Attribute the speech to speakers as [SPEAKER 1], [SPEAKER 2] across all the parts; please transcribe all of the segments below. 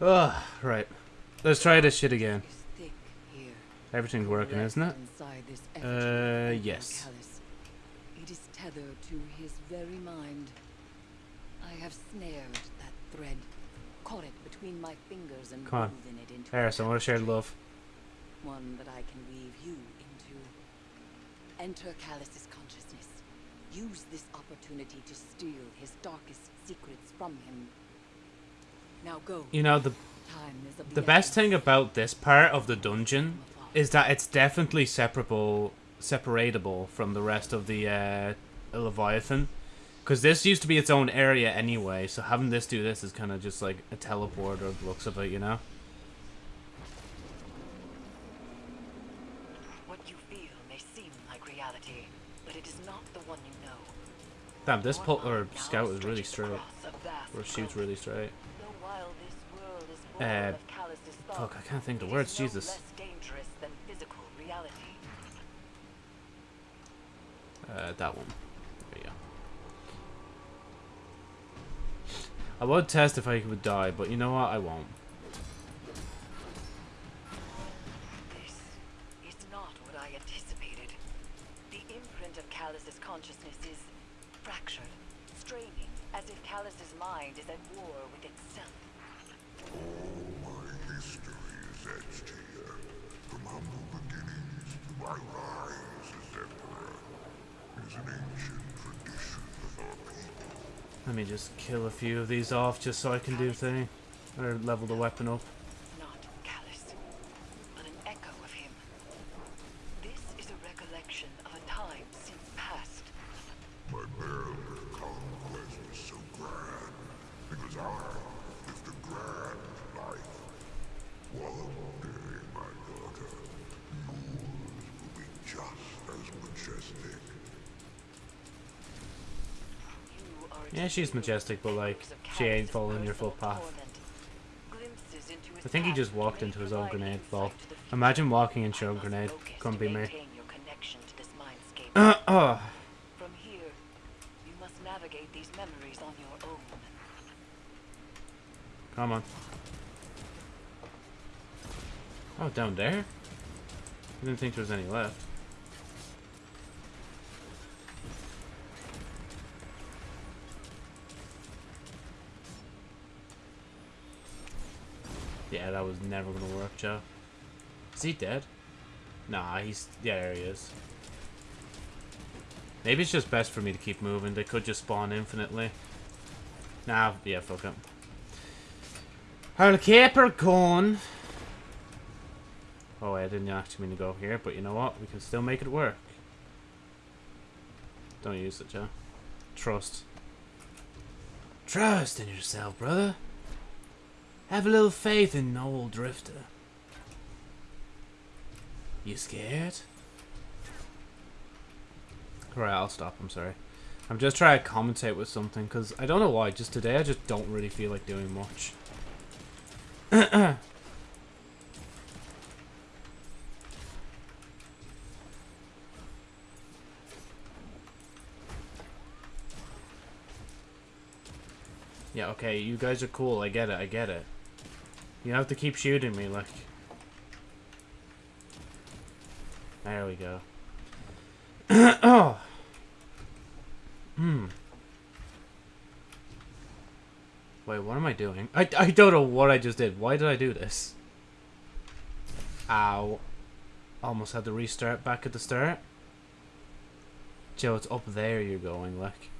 [SPEAKER 1] Ugh, right. Let's try this shit again.
[SPEAKER 2] is thick here.
[SPEAKER 1] Everything's working, isn't it? Uh, yes.
[SPEAKER 2] It is tethered to his very mind. I have snared that thread, caught it between my fingers and
[SPEAKER 1] Come on.
[SPEAKER 2] it into
[SPEAKER 1] Harrison, what a shared love.
[SPEAKER 2] One that I can weave you into. Enter Calus's consciousness. Use this opportunity to steal his darkest secrets from him. Now go.
[SPEAKER 1] You know, the
[SPEAKER 2] Time is
[SPEAKER 1] the best thing about this part of the dungeon is that it's definitely separable, separatable from the rest of the uh, Leviathan. Because this used to be its own area anyway, so having this do this is kind of just like a teleporter looks of it, you know?
[SPEAKER 2] What you feel may seem like reality, but it is not the one you know.
[SPEAKER 1] Damn, this
[SPEAKER 2] Your
[SPEAKER 1] pul- or scout is really straight.
[SPEAKER 2] across a vast
[SPEAKER 1] Or shoots really straight.
[SPEAKER 2] Though while this world is full
[SPEAKER 1] Uh, Fuck, I can't think the words, Jesus.
[SPEAKER 2] less dangerous than physical reality.
[SPEAKER 1] Uh, that one. There we go. I would test if I would die, but you know what? I won't.
[SPEAKER 2] Mind is at war with itself.
[SPEAKER 3] My history is etched here. From humble beginnings to my rise as emperor. Is an ancient tradition of our people.
[SPEAKER 1] Let me just kill a few of these off just so I can do thing. Or level the weapon up. She's majestic, but like, she ain't following your footpath. I think he just walked into his own grenade ball. Imagine walking into your own grenade. Couldn't be me. Uh, oh. Come on. Oh, down there? I didn't think there was any left. Yeah, that was never gonna work, Joe. Is he dead? Nah, he's... Yeah, there he is. Maybe it's just best for me to keep moving. They could just spawn infinitely. Nah, yeah, fuck it. I'll her going. Oh, I didn't actually mean to go here, but you know what? We can still make it work. Don't use it, Joe. Trust. Trust in yourself, brother. Have a little faith in Noel Drifter. You scared? Alright, I'll stop. I'm sorry. I'm just trying to commentate with something, because I don't know why. Just today, I just don't really feel like doing much. Yeah, okay, you guys are cool. I get it, I get it. You have to keep shooting me, like... There we go. oh! Hmm. Wait, what am I doing? I, I don't know what I just did. Why did I do this? Ow. Almost had to restart back at the start. Joe, it's up there you're going, like.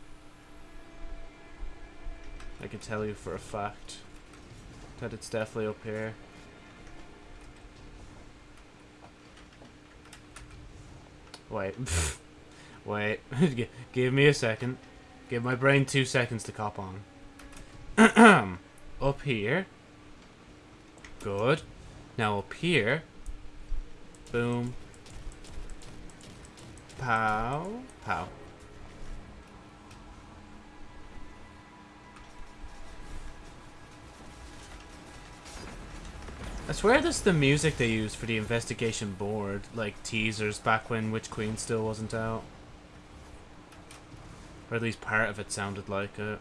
[SPEAKER 1] I can tell you for a fact that it's definitely up here. Wait. Wait. Give me a second. Give my brain two seconds to cop on. up here. Good. Now up here. Boom. Pow. Pow. I swear this is the music they used for the investigation board, like teasers back when Witch Queen still wasn't out. Or at least part of it sounded like it.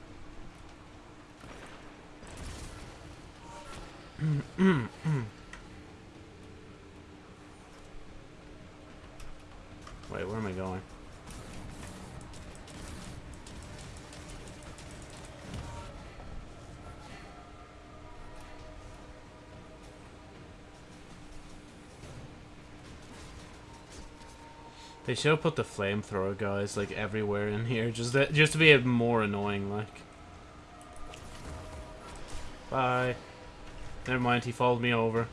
[SPEAKER 1] Wait, where am I going? They should have put the flamethrower guys like everywhere in here, just just to be more annoying. Like, bye. Never mind, he followed me over.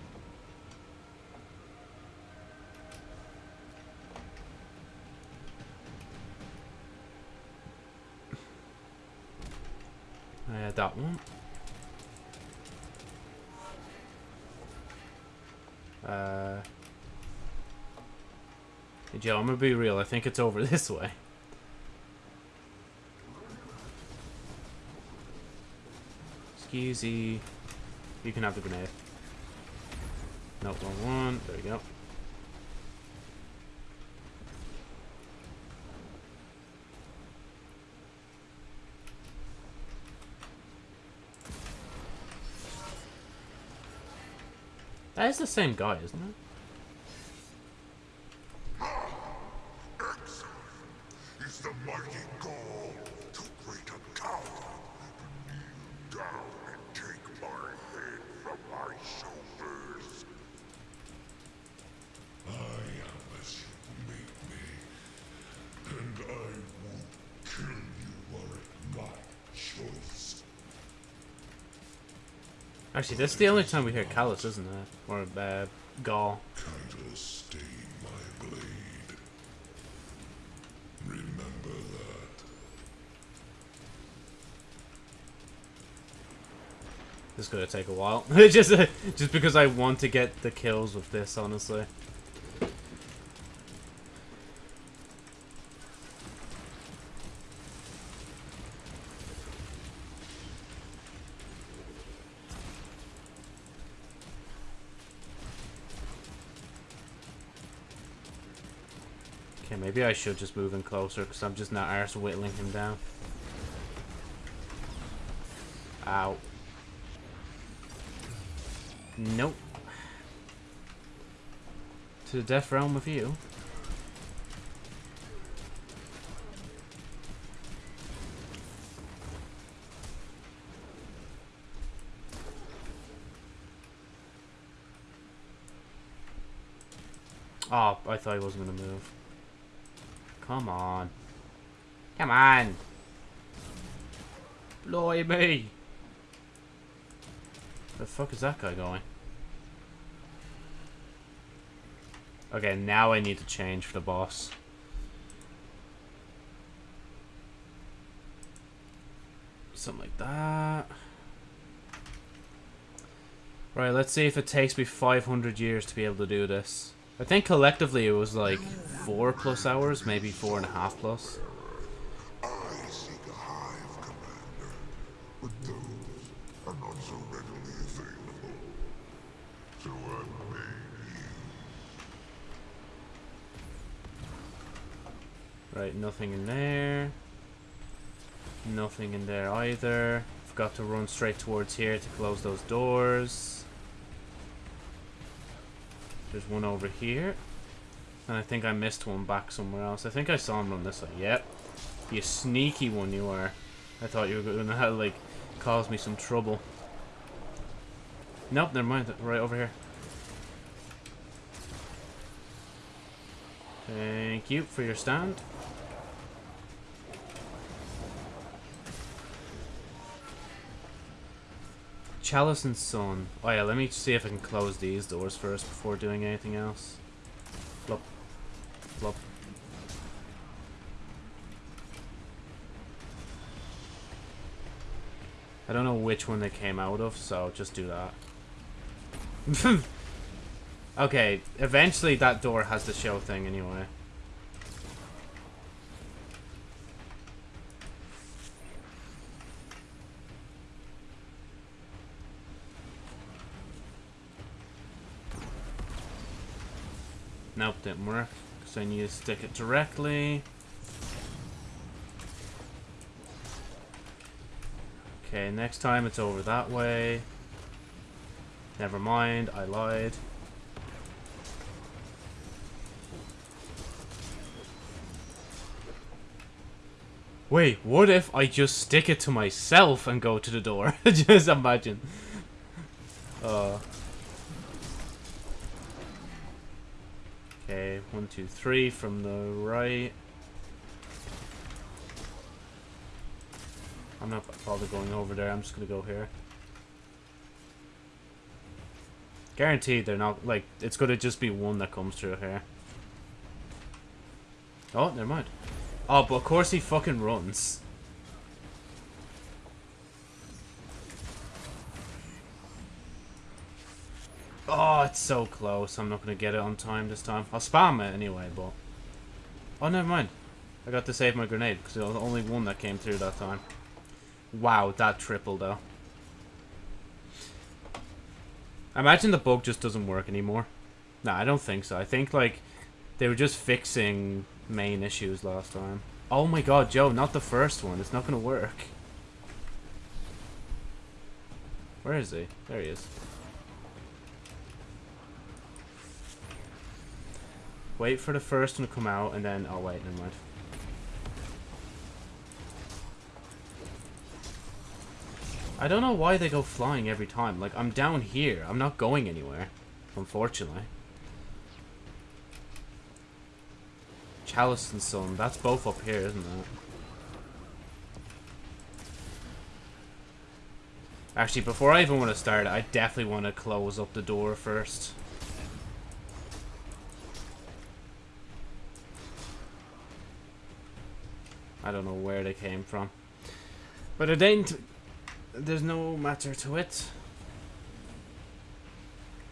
[SPEAKER 1] I had that one. Uh. Hey Joe, I'm gonna be real. I think it's over this way. Skeezy. You can have the grenade. Nope, wrong one. There we go. That is the same guy, isn't it?
[SPEAKER 3] Excellent. Is the mighty Ghaul too great a coward to kneel down and take my head from my shoulders? I am as you made me, and I won't kill you were it my choice.
[SPEAKER 1] Actually, this is the only time we hear Calus, isn't it? Or uh,
[SPEAKER 3] Ghaul.
[SPEAKER 1] This is gonna take a while. just, uh, just because I want to get the kills with this, honestly. Okay, maybe I should just move in closer because I'm just not arse whittling him down. Ow. Nope. To the death realm with you. Oh, I thought he wasn't gonna move. Come on. Come on. Blimey. The fuck is that guy going? Okay, now I need to change for the boss. Something like that. Right, let's see if it takes me 500 years to be able to do this. I think collectively it was like four plus hours, maybe four and a half plus. Right, nothing in there. Nothing in there either. Forgot to run straight towards here to close those doors. There's one over here. And I think I missed one back somewhere else. I think I saw him run this way. Yep. You sneaky one you are. I thought you were going to like cause me some trouble. Nope, never mind. Right over here. Thank you for your stand. Chalice and Sun. Oh yeah, let me see if I can close these doors first before doing anything else. Flop. Flop. I don't know which one they came out of, so just do that. okay, eventually that door has the show thing anyway. Nope, didn't work. Because I need to stick it directly. Okay, next time it's over that way. Never mind, I lied. Wait, what if I just stick it to myself and go to the door? just imagine. Uh. Okay, one, two, three from the right. I'm not bothered going over there, I'm just gonna go here. Guaranteed they're not, like, it's gonna just be one that comes through here. Oh, never mind. Oh, but of course he fucking runs. Oh, it's so close. I'm not going to get it on time this time. I'll spam it anyway, but... Oh, never mind. I got to save my grenade, because it was the only one that came through that time. Wow, that triple, though. I imagine the bug just doesn't work anymore. No, I don't think so. I think, like, they were just fixing main issues last time. Oh my god, Joe, not the first one. It's not going to work. Where is he? There he is. Wait for the first one to come out, and then... Oh, wait, never mind. I don't know why they go flying every time. Like, I'm down here. I'm not going anywhere. Unfortunately. Chalice and Sun. That's both up here, isn't it? Actually, before I even want to start, I definitely want to close up the door first. I don't know where they came from. But it ain't... There's no matter to it.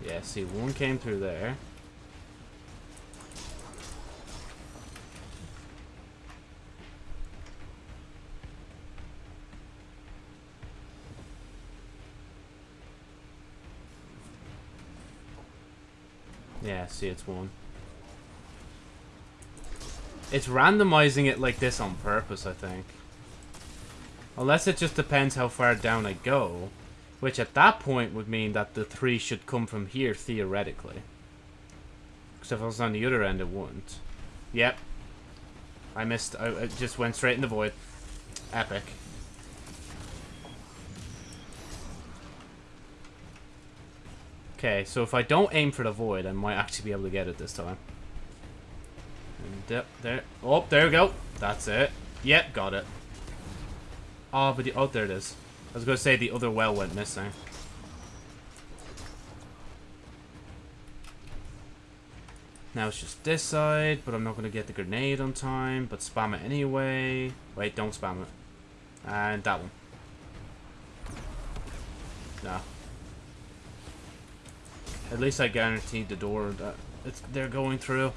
[SPEAKER 1] Yeah, see, one came through there. Yeah, see, it's one. It's randomizing it like this on purpose, I think. Unless it just depends how far down I go. Which at that point would mean that the three should come from here, theoretically. Because if I was on the other end, it wouldn't. Yep. I missed. I, I just went straight in the void. Epic. Okay, so if I don't aim for the void, I might actually be able to get it this time. And there. Oh, there we go. That's it. Yep, got it. Oh, but the... Oh, there it is. I was going to say the other well went missing. Now it's just this side, but I'm not going to get the grenade on time, but spam it anyway. Wait, don't spam it. And that one. No. At least I guaranteed the door that it's they're going through.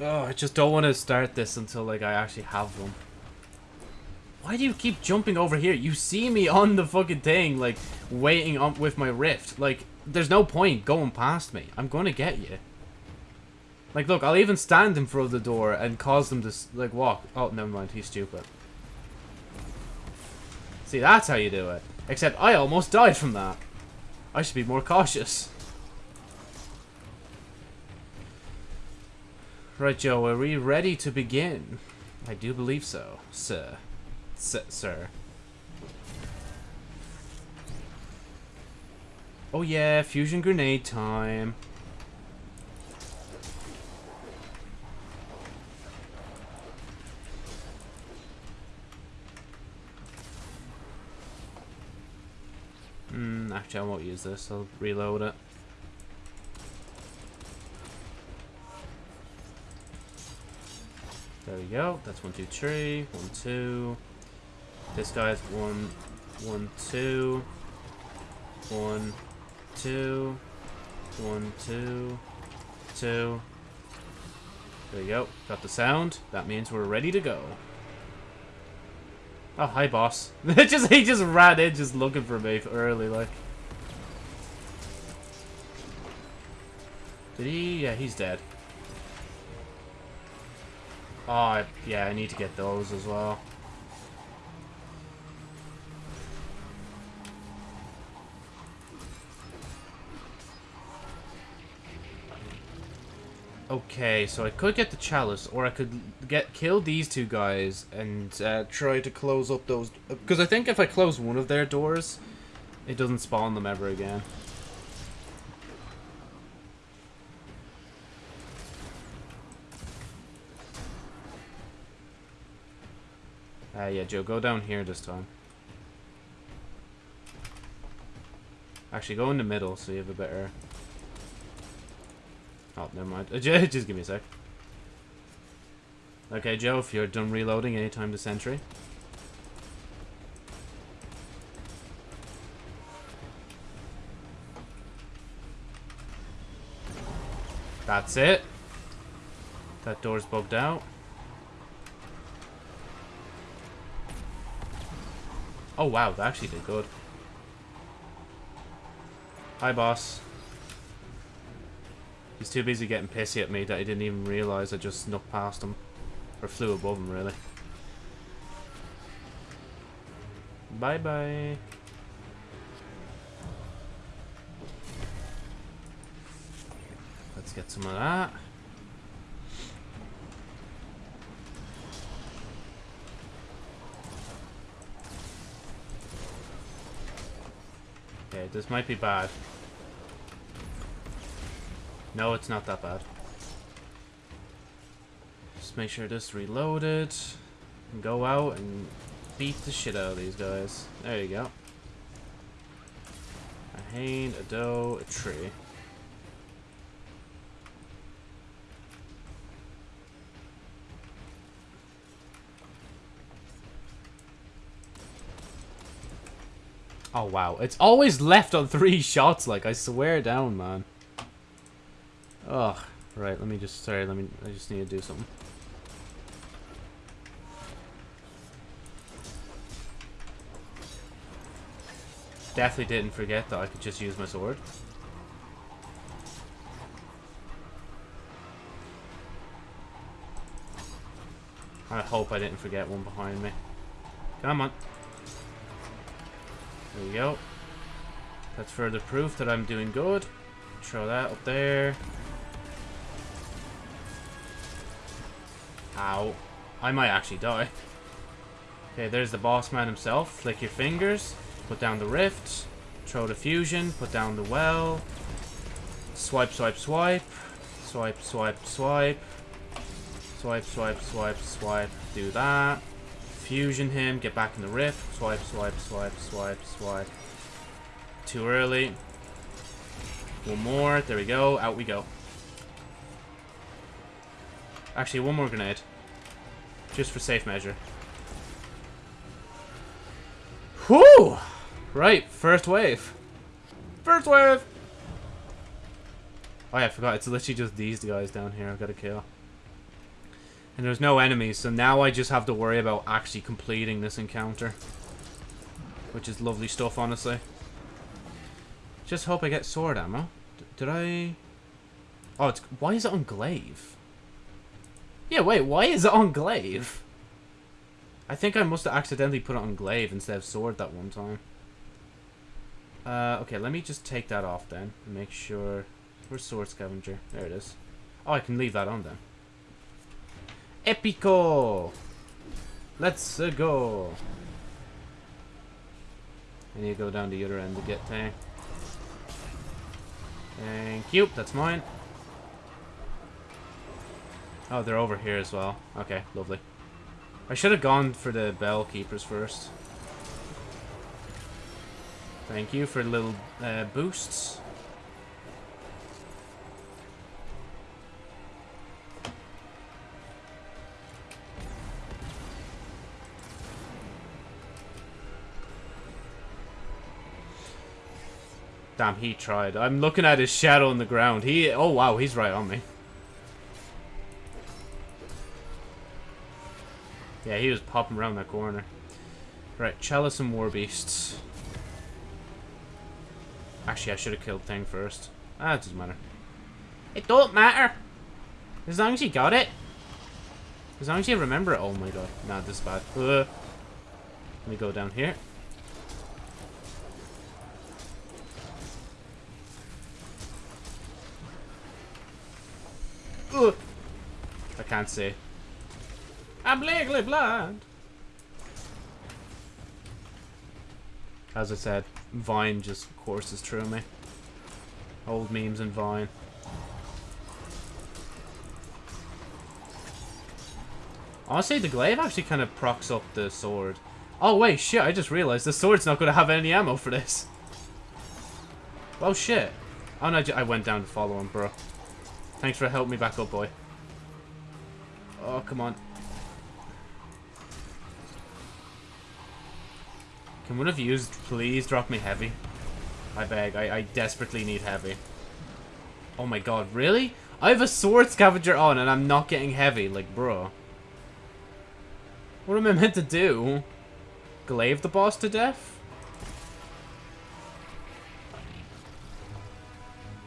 [SPEAKER 1] Oh, I just don't want to start this until like I actually have them. Why do you keep jumping over here? You see me on the fucking thing, like, waiting up with my rift. Like, there's no point going past me. I'm going to get you. Like, look, I'll even stand in front of the door and cause them to, like, walk. Oh, never mind. He's stupid. See, that's how you do it. Except I almost died from that. I should be more cautious. Right, Joe, are we ready to begin? I do believe so, sir. S sir. Oh yeah, fusion grenade time. Hmm, actually I won't use this, I'll reload it. There we go, that's one, two, three, one, two. This guy's one, one, two, one, two, one, two, two. There you go. Got the sound. That means we're ready to go. Oh, hi, boss. just he just ran in, just looking for me early, like. Did he? Yeah, he's dead. Oh, yeah, I need to get those as well. Okay, so I could get the chalice, or I could get kill these two guys and uh, try to close up those... Because I think if I close one of their doors, it doesn't spawn them ever again. Uh, yeah, Joe, go down here this time. Actually, go in the middle so you have a better... Oh, never mind. Just give me a sec. Okay, Joe, if you're done reloading, anytime to sentry. That's it. That door's bugged out. Oh wow, that actually did good. Hi boss. He's too busy getting pissy at me that he didn't even realise I just snuck past him. Or flew above him, really. Bye-bye. Let's get some of that. Okay, this might be bad. No, it's not that bad. Just make sure this reloaded. And go out and beat the shit out of these guys. There you go. A hand, a doe, a tree. Oh wow, it's always left on three shots, like I swear down, man. Ugh. Right, let me just, sorry, let me, I just need to do something. Definitely didn't forget that I could just use my sword. I hope I didn't forget one behind me. Come on. There we go. That's further proof that I'm doing good. Throw that up there. Ow. I might actually die. Okay, there's the boss man himself. Flick your fingers. Put down the rift. Throw the fusion. Put down the well. Swipe, swipe, swipe. Swipe, swipe, swipe. Swipe, swipe, swipe, swipe. Do that. Fusion him. Get back in the rift. Swipe, swipe, swipe, swipe, swipe. Too early. One more. There we go. Out we go. Actually, one more grenade. Just for safe measure. Whew! Right, first wave. First wave! Oh yeah, I forgot. It's literally just these guys down here I've got to kill. And there's no enemies, so now I just have to worry about actually completing this encounter. Which is lovely stuff, honestly. Just hope I get sword ammo. D did I... Oh, it's... Why is it on glaive? Yeah, wait, why is it on glaive? I think I must have accidentally put it on glaive instead of sword that one time. Uh, okay, let me just take that off then. And make sure... Where's sword scavenger? There it is. Oh, I can leave that on then. Epico! Let's uh, go! I need to go down the other end to get there. Thank you, that's mine. Oh, they're over here as well. Okay, lovely. I should have gone for the bell keepers first. Thank you for little uh, boosts. Damn, he tried. I'm looking at his shadow on the ground. He... Oh, wow, he's right on me. Yeah, he was popping around that corner. Right, Chalice and War Beasts. Actually, I should have killed Thing first. Ah, it doesn't matter. It don't matter! As long as you got it. As long as you remember it. Oh my god. Nah, this is bad. Let me go down here. Ugh. I can't see. I'm legally blind. As I said, Vine just courses through me. Old memes and Vine. Honestly, the glaive actually kind of procs up the sword. Oh wait, shit, I just realized the sword's not going to have any ammo for this. Oh shit. Oh no, I went down to follow him, bro. Thanks for helping me back up, boy. Oh, come on. Can one of you please drop me heavy? I beg. I, I desperately need heavy. Oh my god, really? I have a sword scavenger on and I'm not getting heavy. Like, bro. What am I meant to do? Glaive the boss to death?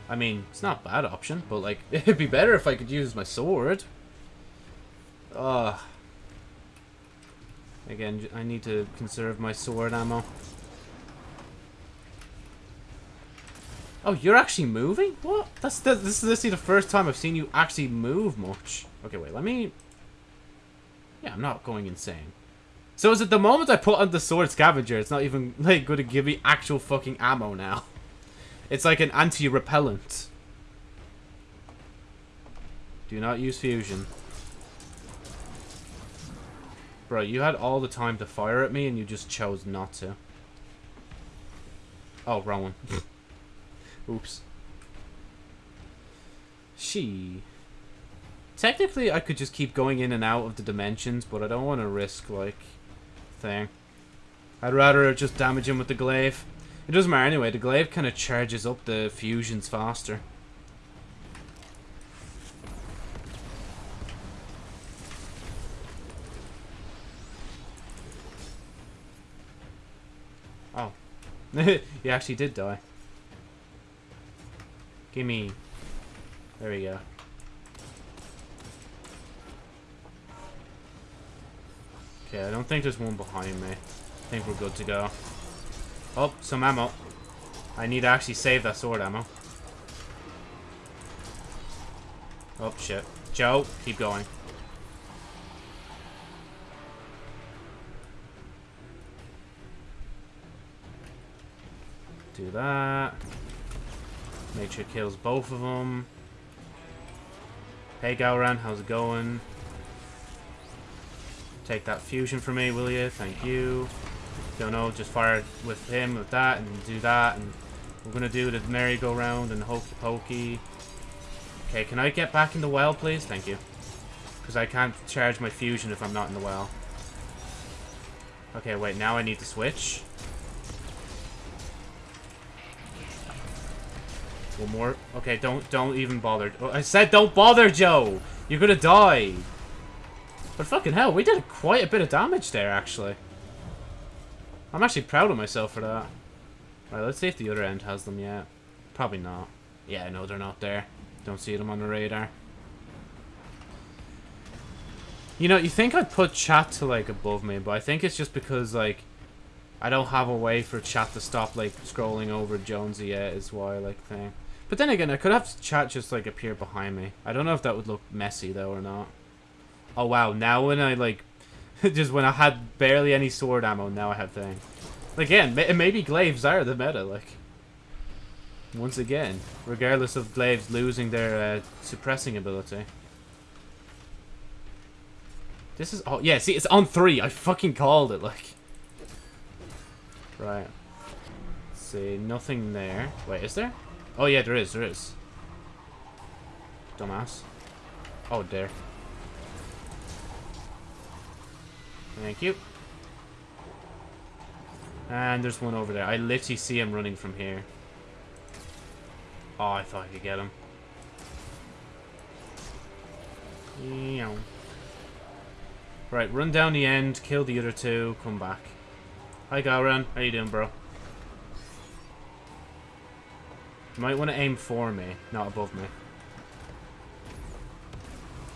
[SPEAKER 1] I mean, it's not a bad option, but like, it'd be better if I could use my sword. Ugh. Again, I need to conserve my sword ammo. Oh, you're actually moving? What? That's the, this is literally the first time I've seen you actually move much. Okay, wait, let me... Yeah, I'm not going insane. So is it the moment I put on the sword scavenger, it's not even like going to give me actual fucking ammo now. It's like an anti-repellent. Do not use fusion. Bro, you had all the time to fire at me and you just chose not to. Oh, wrong one. Oops. She. Technically, I could just keep going in and out of the dimensions, but I don't want to risk, like, thing. I'd rather just damage him with the glaive. It doesn't matter anyway, the glaive kind of charges up the fusions faster. Oh. he actually did die. Gimme. There we go. Okay, I don't think there's one behind me. I think we're good to go. Oh, some ammo. I need to actually save that sword ammo. Oh, shit. Joe, keep going. Do that. Make sure it kills both of them. Hey, Gahlran, how's it going? Take that fusion for me, will you? Thank you. Don't know, just fire with him, with that, and do that, and we're gonna do the merry-go-round and hokey pokey. Okay, can I get back in the well, please? Thank you. Because I can't charge my fusion if I'm not in the well. Okay, wait, now I need to switch. One more. Okay, don't don't even bother. Oh, I said don't bother, Joe! You're gonna die! But fucking hell, we did quite a bit of damage there, actually. I'm actually proud of myself for that. Right, let's see if the other end has them yet. Probably not. Yeah, no, they're not there. Don't see them on the radar. You know, you think I'd put chat to, like, above me, but I think it's just because, like, I don't have a way for chat to stop, like, scrolling over Jonesy yet is why, like, thing. But then again, I could have chat just, like, appear behind me. I don't know if that would look messy, though, or not. Oh, wow. Now when I, like... just when I had barely any sword ammo, now I have thing. Again, maybe glaives are the meta, like... Once again. Regardless of glaives losing their uh, suppressing ability. This is... Oh, yeah, see, it's on three. I fucking called it, like... Right. Let's see, nothing there. Wait, is there? Oh, yeah, there is, there is. Dumbass. Oh, there. Thank you. And there's one over there. I literally see him running from here. Oh, I thought I could get him. Right, run down the end, kill the other two, come back. Hi, Gahlran. How you doing, bro? You might want to aim for me, not above me.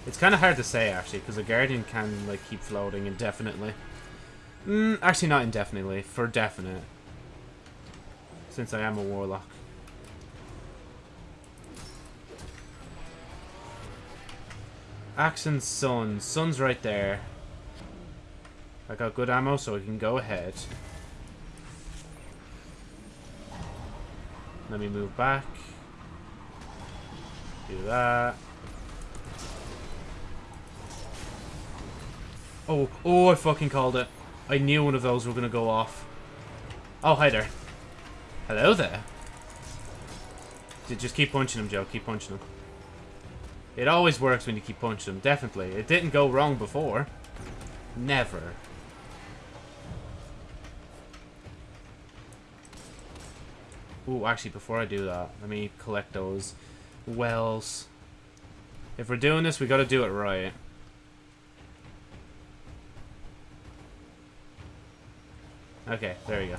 [SPEAKER 1] It's kind of hard to say, actually, because a Guardian can, like, keep floating indefinitely. Mm, actually, not indefinitely. For definite. Since I am a Warlock. Axe and Sun. Sun's right there. I got good ammo, so I can go ahead. Let me move back. Do that. Oh, oh, I fucking called it. I knew one of those were going to go off. Oh, hi there. Hello there. Just keep punching him, Joe. Keep punching him. It always works when you keep punching him. Definitely. It didn't go wrong before. Never. Ooh, actually, before I do that, let me collect those wells. If we're doing this, we gotta do it right. Okay, there you go.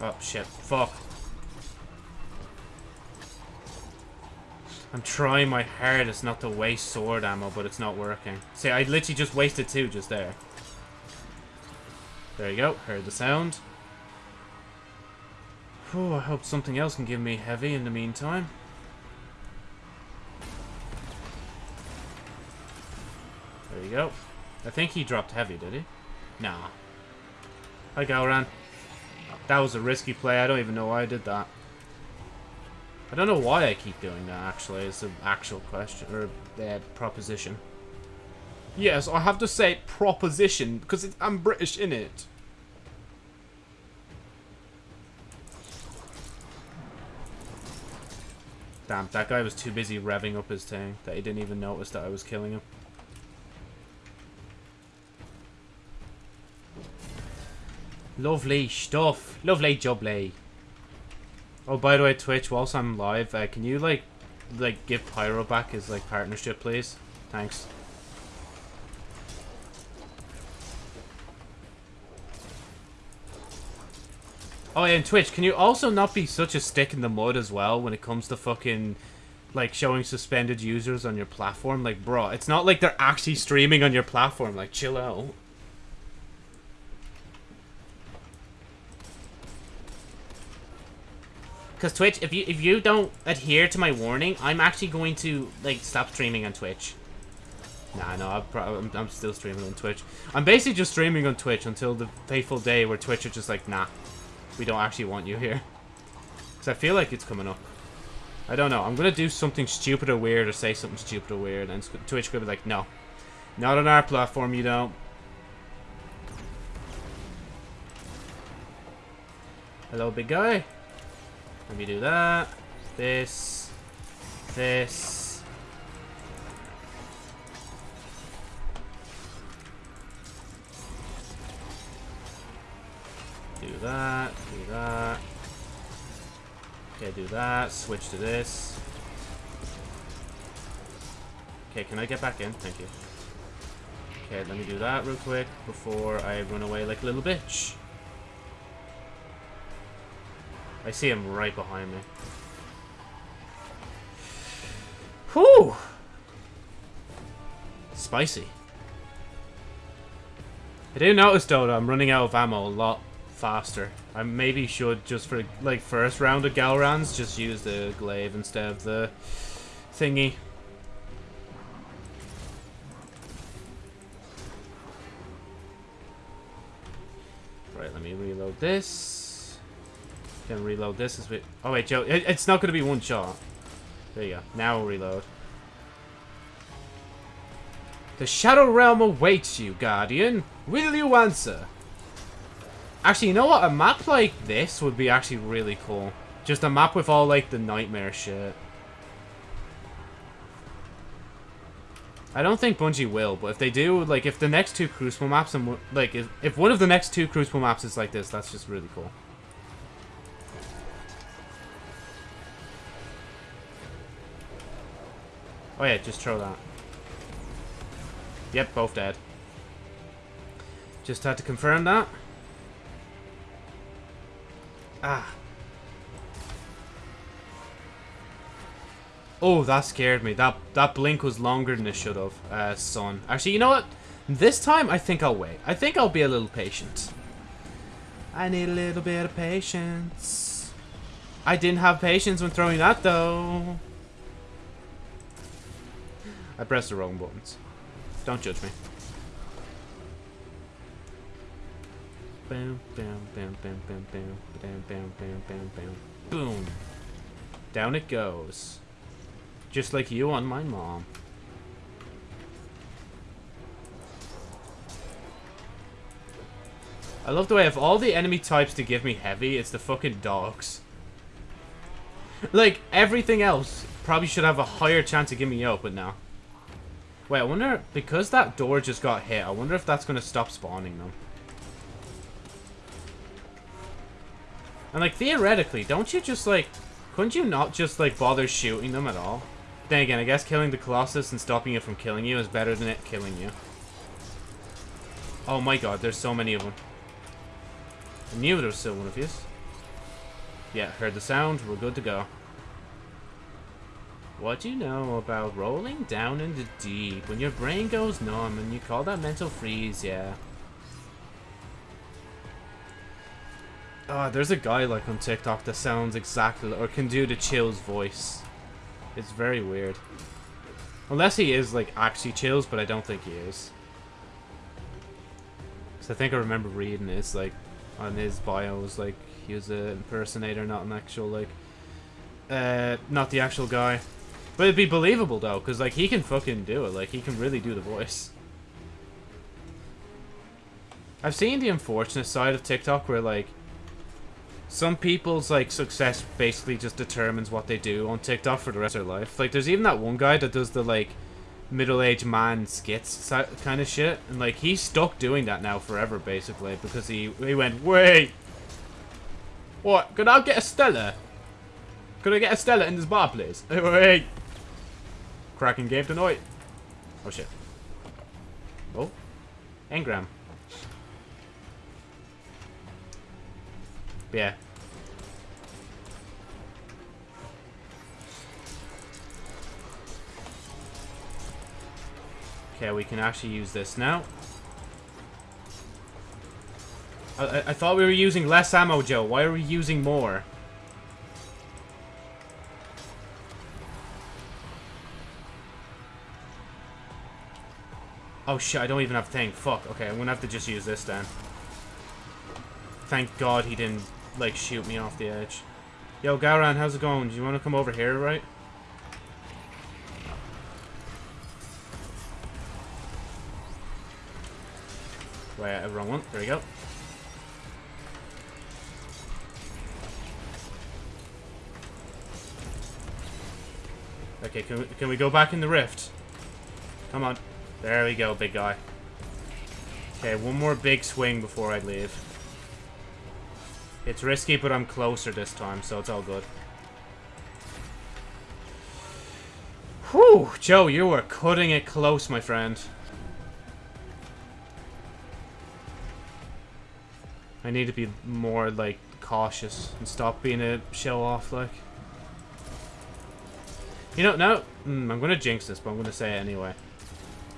[SPEAKER 1] Oh, shit. Fuck. I'm trying my hardest not to waste sword ammo, but it's not working. See, I literally just wasted two just there. There you go. Heard the sound. Whew, I hope something else can give me heavy in the meantime. There you go. I think he dropped heavy, did he? Nah. Hi, Gahlran. That was a risky play. I don't even know why I did that. I don't know why I keep doing that, actually. It's an actual question, or uh, proposition. Yes, I have to say proposition, because I'm British in it. Damn, that guy was too busy revving up his tank that he didn't even notice that I was killing him. Lovely stuff. Lovely jubbly. Oh, by the way, Twitch, whilst I'm live, uh, can you, like, like, give Pyro back his, like, partnership, please? Thanks. Oh, yeah, and Twitch, can you also not be such a stick in the mud as well when it comes to fucking, like, showing suspended users on your platform? Like, bro, it's not like they're actually streaming on your platform. Like, chill out. Because Twitch, if you if you don't adhere to my warning, I'm actually going to like stop streaming on Twitch. Nah, no, I'm, I'm, I'm still streaming on Twitch. I'm basically just streaming on Twitch until the fateful day where Twitch are just like, nah, we don't actually want you here. Because I feel like it's coming up. I don't know. I'm going to do something stupid or weird or say something stupid or weird. And Twitch could be like, no. Not on our platform, you don't. Hello, big guy. Let me do that. This. This. Do that. Do that. Okay, do that. Switch to this. Okay, can I get back in? Thank you. Okay, let me do that real quick before I run away like a little bitch. I see him right behind me. Whew! Spicy. I do notice though that I'm running out of ammo a lot faster. I maybe should just for like first round of Gahlrans just use the glaive instead of the thingy. Right, let me reload this. Reload this as we... Oh, wait, Joe. It, it's not going to be one shot. There you go. Now we'll reload. The Shadow Realm awaits you, Guardian. Will you answer? Actually, you know what? A map like this would be actually really cool. Just a map with all, like, the nightmare shit. I don't think Bungie will, but if they do, like, if the next two Crucible maps, and like, if, if one of the next two Crucible maps is like this, that's just really cool. Oh yeah, just throw that. Yep, both dead. Just had to confirm that. Ah. Oh, that scared me. That that blink was longer than it should have, uh, son. Actually, you know what? This time, I think I'll wait. I think I'll be a little patient. I need a little bit of patience. I didn't have patience when throwing that, though. I pressed the wrong buttons. Don't judge me. Boom, boom, boom, boom, boom, boom, boom, boom, boom, boom, boom. Boom. Down it goes. Just like you on my mom. I love the way of all the enemy types to give me heavy, it's the fucking dogs. Like, everything else probably should have a higher chance of giving me up, but no. Wait, I wonder, because that door just got hit, I wonder if that's going to stop spawning them. And, like, theoretically, don't you just, like, couldn't you not just, like, bother shooting them at all? Then again, I guess killing the Colossus and stopping it from killing you is better than it killing you. Oh my god, there's so many of them. I knew there was still one of these. Yeah, heard the sound. We're good to go. What do you know about rolling down in the deep when your brain goes numb and you call that mental freeze, yeah? Oh, there's a guy like on TikTok that sounds exactly or can do the Chills voice. It's very weird. Unless he is like actually Chills, but I don't think he is. Cause I think I remember reading it. It's like on his bio was like he was an impersonator, not an actual like, uh, not the actual guy. But it'd be believable though, cause like he can fucking do it. Like he can really do the voice. I've seen the unfortunate side of TikTok where like some people's like success basically just determines what they do on TikTok for the rest of their life. Like there's even that one guy that does the like middle-aged man skits kind of shit, and like he's stuck doing that now forever basically because he he went wait, what? Could I get a Stella? Could I get a Stella in this bar, please? Wait. Kraken game tonight. Oh shit. Oh, engram. Yeah. Okay, we can actually use this now. I, I thought we were using less ammo, Joe. Why are we using more? Oh shit, I don't even have a thing. Fuck. Okay, I'm gonna have to just use this then. Thank God he didn't like shoot me off the edge. Yo, Garan, how's it going? Do you want to come over here, right? Wait, uh, wrong one. There we go. Okay, can we, can we go back in the rift? Come on. There we go, big guy. Okay, one more big swing before I leave. It's risky, but I'm closer this time, so it's all good. Whew! Joe, you were cutting it close, my friend. I need to be more, like, cautious and stop being a show-off, like. You know, now, mm, I'm going to jinx this, but I'm going to say it anyway.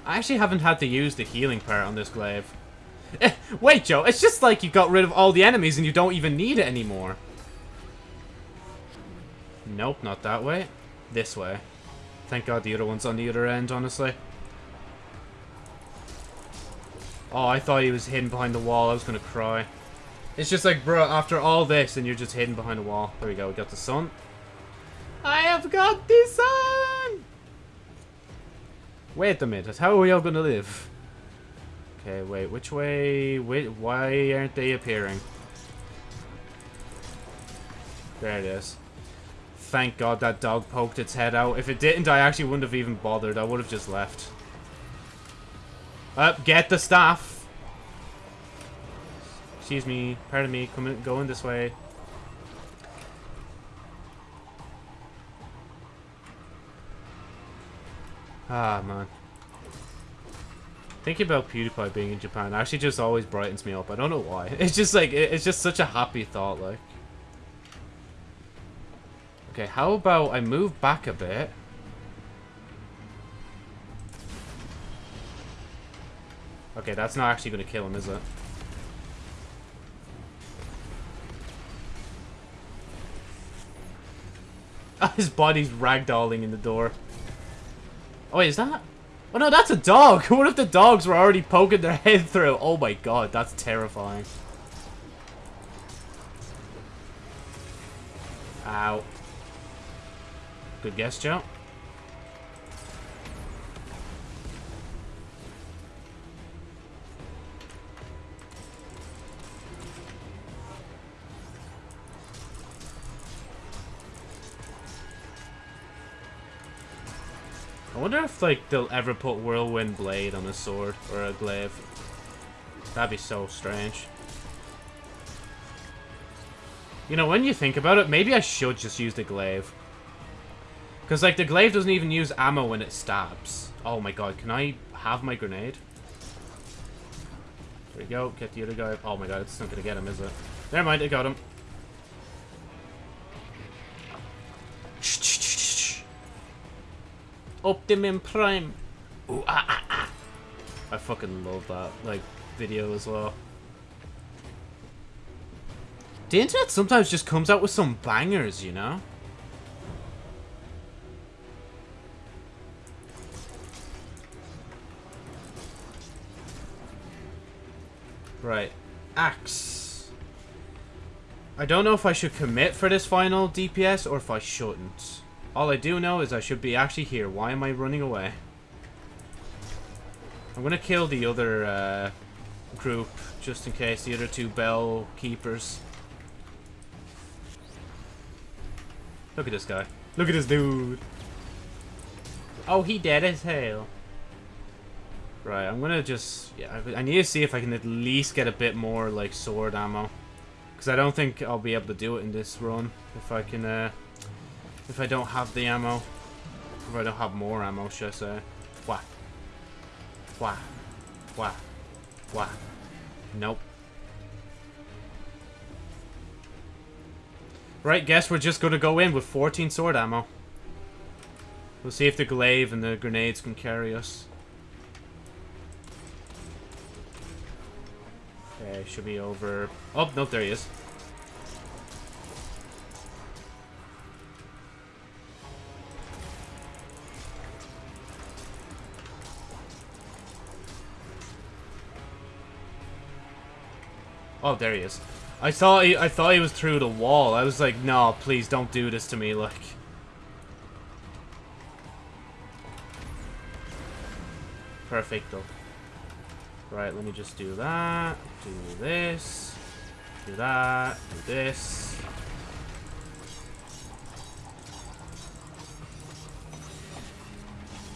[SPEAKER 1] I actually haven't had to use the healing part on this glaive. Eh, wait, Joe, it's just like you got rid of all the enemies and you don't even need it anymore. Nope, not that way. This way. Thank God the other one's on the other end, honestly. Oh, I thought he was hidden behind the wall. I was going to cry. It's just like, bro, after all this, and you're just hidden behind a wall. There we go. We got the sun. I have got the sun! Wait a minute. How are we all to live? Okay, wait. Which way? Wait, why aren't they appearing? There it is. Thank God that dog poked its head out. If it didn't, I actually wouldn't have even bothered. I would have just left. Up, get the staff. Excuse me. Pardon me. Coming, going this way. Ah, man. Thinking about PewDiePie being in Japan actually just always brightens me up. I don't know why. It's just like, it's just such a happy thought, like. Okay, how about I move back a bit? Okay, that's not actually going to kill him, is it? His body's ragdolling in the door. Oh, wait, is that? Oh no, that's a dog! What if the dogs were already poking their head through? Oh my god, that's terrifying. Ow. Good guess, Joe. Wonder if, like, they'll ever put Whirlwind Blade on a sword or a glaive. That'd be so strange. You know, when you think about it, maybe I should just use the glaive. Because, like, the glaive doesn't even use ammo when it stabs. Oh my god, can I have my grenade? There we go, get the other guy. Oh my god, it's not gonna get him, is it? Never mind, I got him. Optimum Prime. Ooh, ah, ah, ah. I fucking love that, like, video as well. The internet sometimes just comes out with some bangers, you know? Right. Axe. I don't know if I should commit for this final DPS or if I shouldn't. All I do know is I should be actually here. Why am I running away? I'm gonna kill the other uh, group just in case the other two bell keepers. Look at this guy. Look at this dude. Oh, he dead as hell. Right, I'm gonna just... Yeah, I, need to see if I can at least get a bit more, like, sword ammo. Because I don't think I'll be able to do it in this run. If I can, uh... If I don't have the ammo. If I don't have more ammo, should I say. Wah. Wah. Wah. Wah. Nope. Right, guess we're just gonna go in with 14 sword ammo. We'll see if the glaive and the grenades can carry us. Okay, should be over... Oh, no, there he is. Oh, there he is. I thought he, I thought he was through the wall. I was like, no, please don't do this to me, like. Perfecto. Right, let me just do that. Do this. Do that. Do this.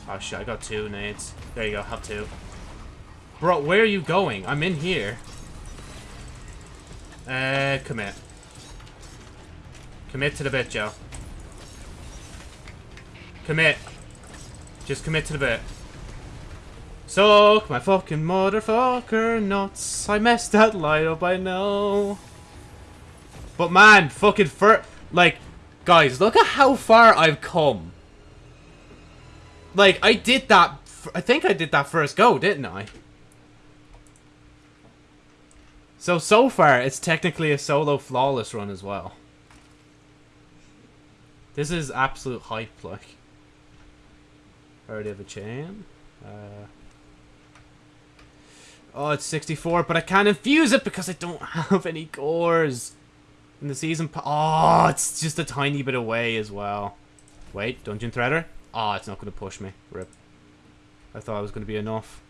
[SPEAKER 1] Oh shit, I got two nades. There you go, have two. Bro, where are you going? I'm in here. Uh, commit. Commit to the bit, Joe. Commit. Just commit to the bit. Soak my fucking motherfucker nuts. I messed that light up, I know. But man, fucking fur... Like, guys, look at how far I've come. Like, I did that... I think I did that first go, didn't I? So, so far, it's technically a solo flawless run as well. This is absolute hype, like. Already have a chain. Uh, oh, it's 64, but I can't infuse it because I don't have any cores. In the season Oh, it's just a tiny bit away as well. Wait, Dungeon Threader? Oh, it's not going to push me. Rip. I thought it was going to be enough.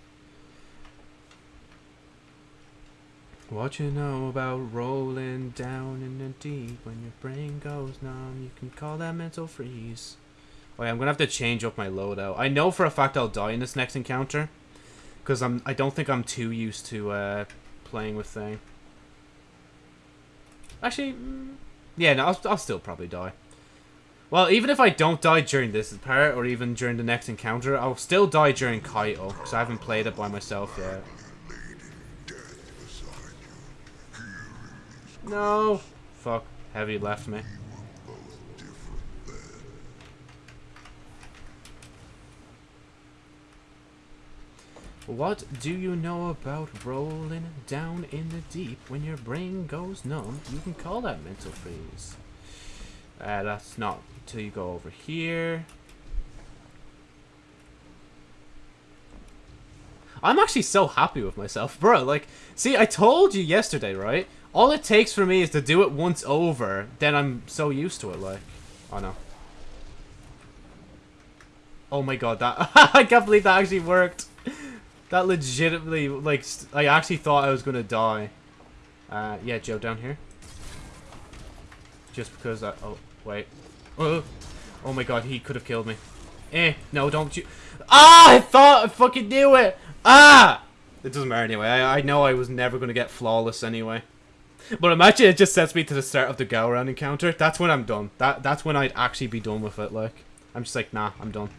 [SPEAKER 1] What you know about rolling down in the deep when your brain goes numb? You can call that mental freeze. Yeah, I'm gonna have to change up my loadout. I know for a fact I'll die in this next encounter, because I'm. I don't think I'm too used to uh, playing with thing. Actually, mm, yeah, no, I'll, I'll still probably die. Well, even if I don't die during this part, or even during the next encounter, I'll still die during Caiatl, because I haven't played it by myself yet. No. Fuck. Heavy left me. What do you know about rolling down in the deep when your brain goes numb? You can call that mental freeze. Uh, that's not until you go over here. I'm actually so happy with myself, bro. Like, see, I told you yesterday, right? All it takes for me is to do it once over, then I'm so used to it, like. Oh, no. Oh my god, that- I can't believe that actually worked. That legitimately, like, I actually thought I was gonna die. Uh, yeah, Joe, down here. Just because I- oh, wait. Oh, oh my god, he could have killed me. Eh, no, don't you- Ah, I thought I fucking knew it! Ah! It doesn't matter anyway, I, I know I was never gonna get flawless anyway. But imagine it just sets me to the start of the Gahlran encounter. That's when I'm done. That That's when I'd actually be done with it, like. I'm just like, nah, I'm done.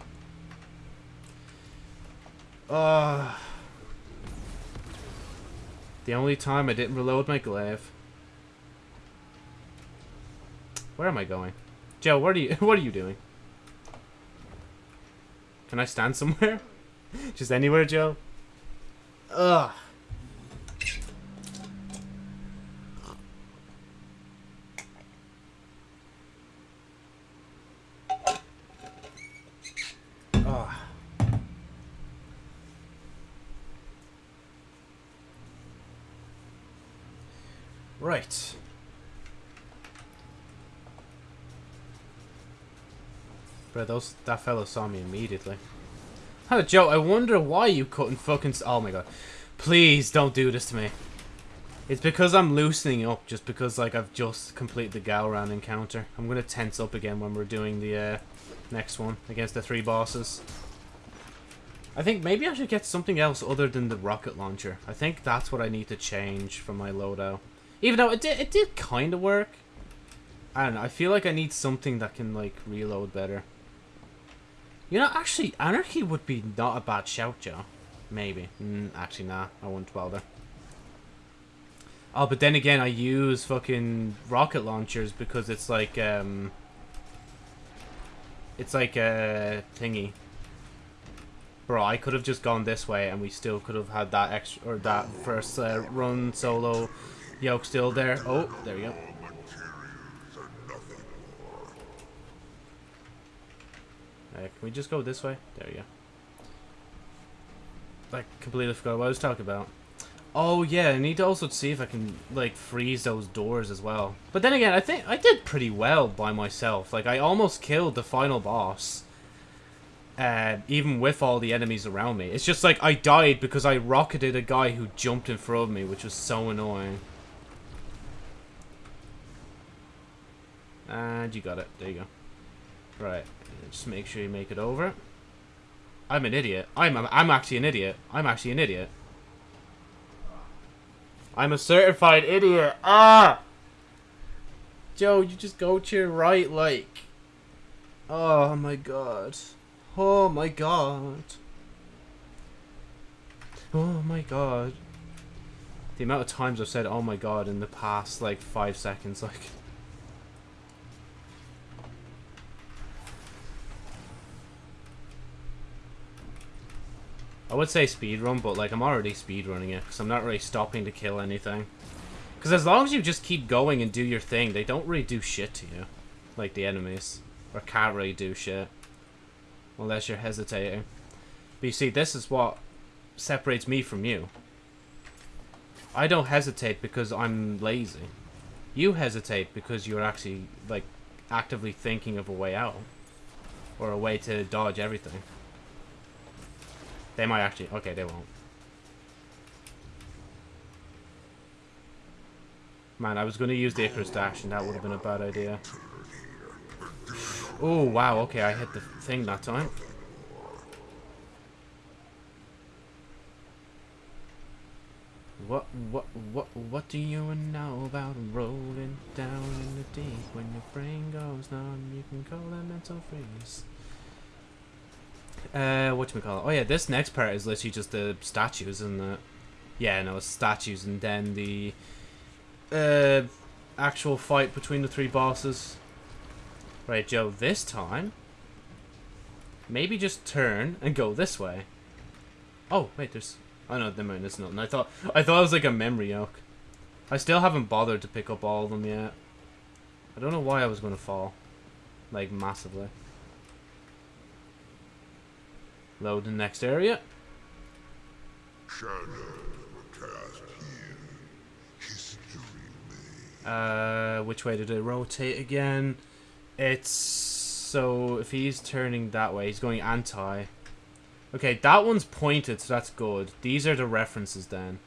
[SPEAKER 1] Uh, the only time I didn't reload my glaive. Where am I going? Joe, what are you what are you doing? Can I stand somewhere? Just anywhere, Joe? Ugh. Right. Bro, those that fellow saw me immediately. Oh, Joe. I wonder why you couldn't fucking. oh my god! Please don't do this to me. It's because I'm loosening up, just because like I've just completed the Gahlran encounter. I'm gonna tense up again when we're doing the uh, next one against the three bosses. I think maybe I should get something else other than the rocket launcher. I think that's what I need to change from my loadout. Even though it did, it did kind of work. I don't know. I feel like I need something that can like reload better. You know, actually, Anarchy would be not a bad shout, Joe. Maybe. Mm, actually, nah. I wouldn't bother. Oh, but then again, I use fucking rocket launchers because it's like, um... It's like a thingy. Bro, I could have just gone this way and we still could have had that extra, or that first uh, run solo yoke still there. Oh, there we go.
[SPEAKER 3] Materials are nothing more.
[SPEAKER 1] Can we just go this way? There we go. Like, completely forgot what I was talking about. Oh, yeah, I need to also see if I can, like, freeze those doors as well. But then again, I think I did pretty well by myself. Like, I almost killed the final boss. Uh, even with all the enemies around me. It's just like, I died because I rocketed a guy who jumped in front of me, which was so annoying. And you got it. There you go. Right. Just make sure you make it over. I'm an idiot. I'm I'm actually an idiot. I'm actually an idiot. I'm a certified idiot. Ah! Joe, you just go to your right, like. Oh my god. Oh my god. Oh my god. The amount of times I've said oh my god in the past, like, five seconds, like. I would say speedrun, but like I'm already speedrunning it because I'm not really stopping to kill anything. Because as long as you just keep going and do your thing, they don't really do shit to you. Like the enemies. Or can't really do shit. Unless you're hesitating. But you see, this is what separates me from you. I don't hesitate because I'm lazy. You hesitate because you're actually, like, actively thinking of a way out. Or a way to dodge everything. They might actually. Okay, they won't. Man, I was going to use the Icarus Dash, and that would have been a bad idea. Oh, wow, okay, I hit the thing that time. What, what, what, what do you know about rolling down in the deep? When your brain goes numb, you can call that mental freeze. Uh, what do we call it? Oh yeah, this next part is literally just the statues and the, yeah, no, it's statues and then the, uh, actual fight between the three bosses. Right, Joe, this time, maybe just turn and go this way. Oh, wait, there's, oh no, never mind, there's nothing. I thought, I thought it was like a memory yoke. I still haven't bothered to pick up all of them yet. I don't know why I was going to fall. Like, massively. Load the next area. Uh, which way did it rotate again? It's so if he's turning that way, he's going anti. Okay, that one's pointed, so that's good. These are the references then.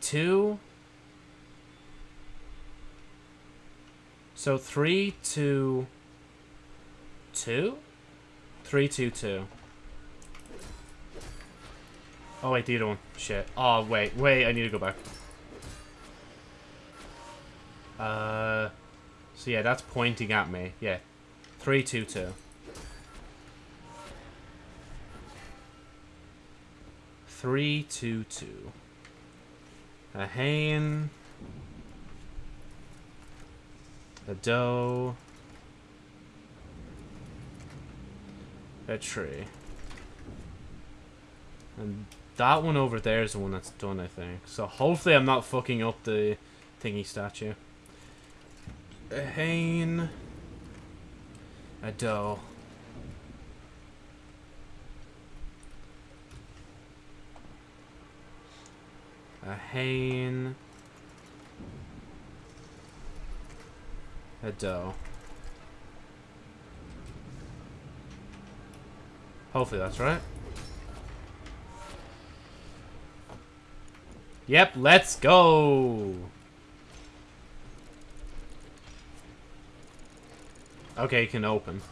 [SPEAKER 1] Two. So three, two, two, three, two, two. Oh wait, the other one. Shit. Oh wait, wait. I need to go back. Uh, so yeah, that's pointing at me. Yeah, three, two, two. Three, two, two. A Hain. A doe. A tree. And that one over there is the one that's done, I think. So hopefully I'm not fucking up the thingy statue. A Hain. A doe. A Hain. A doe. Hopefully that's right. Yep, let's go! Okay, can open.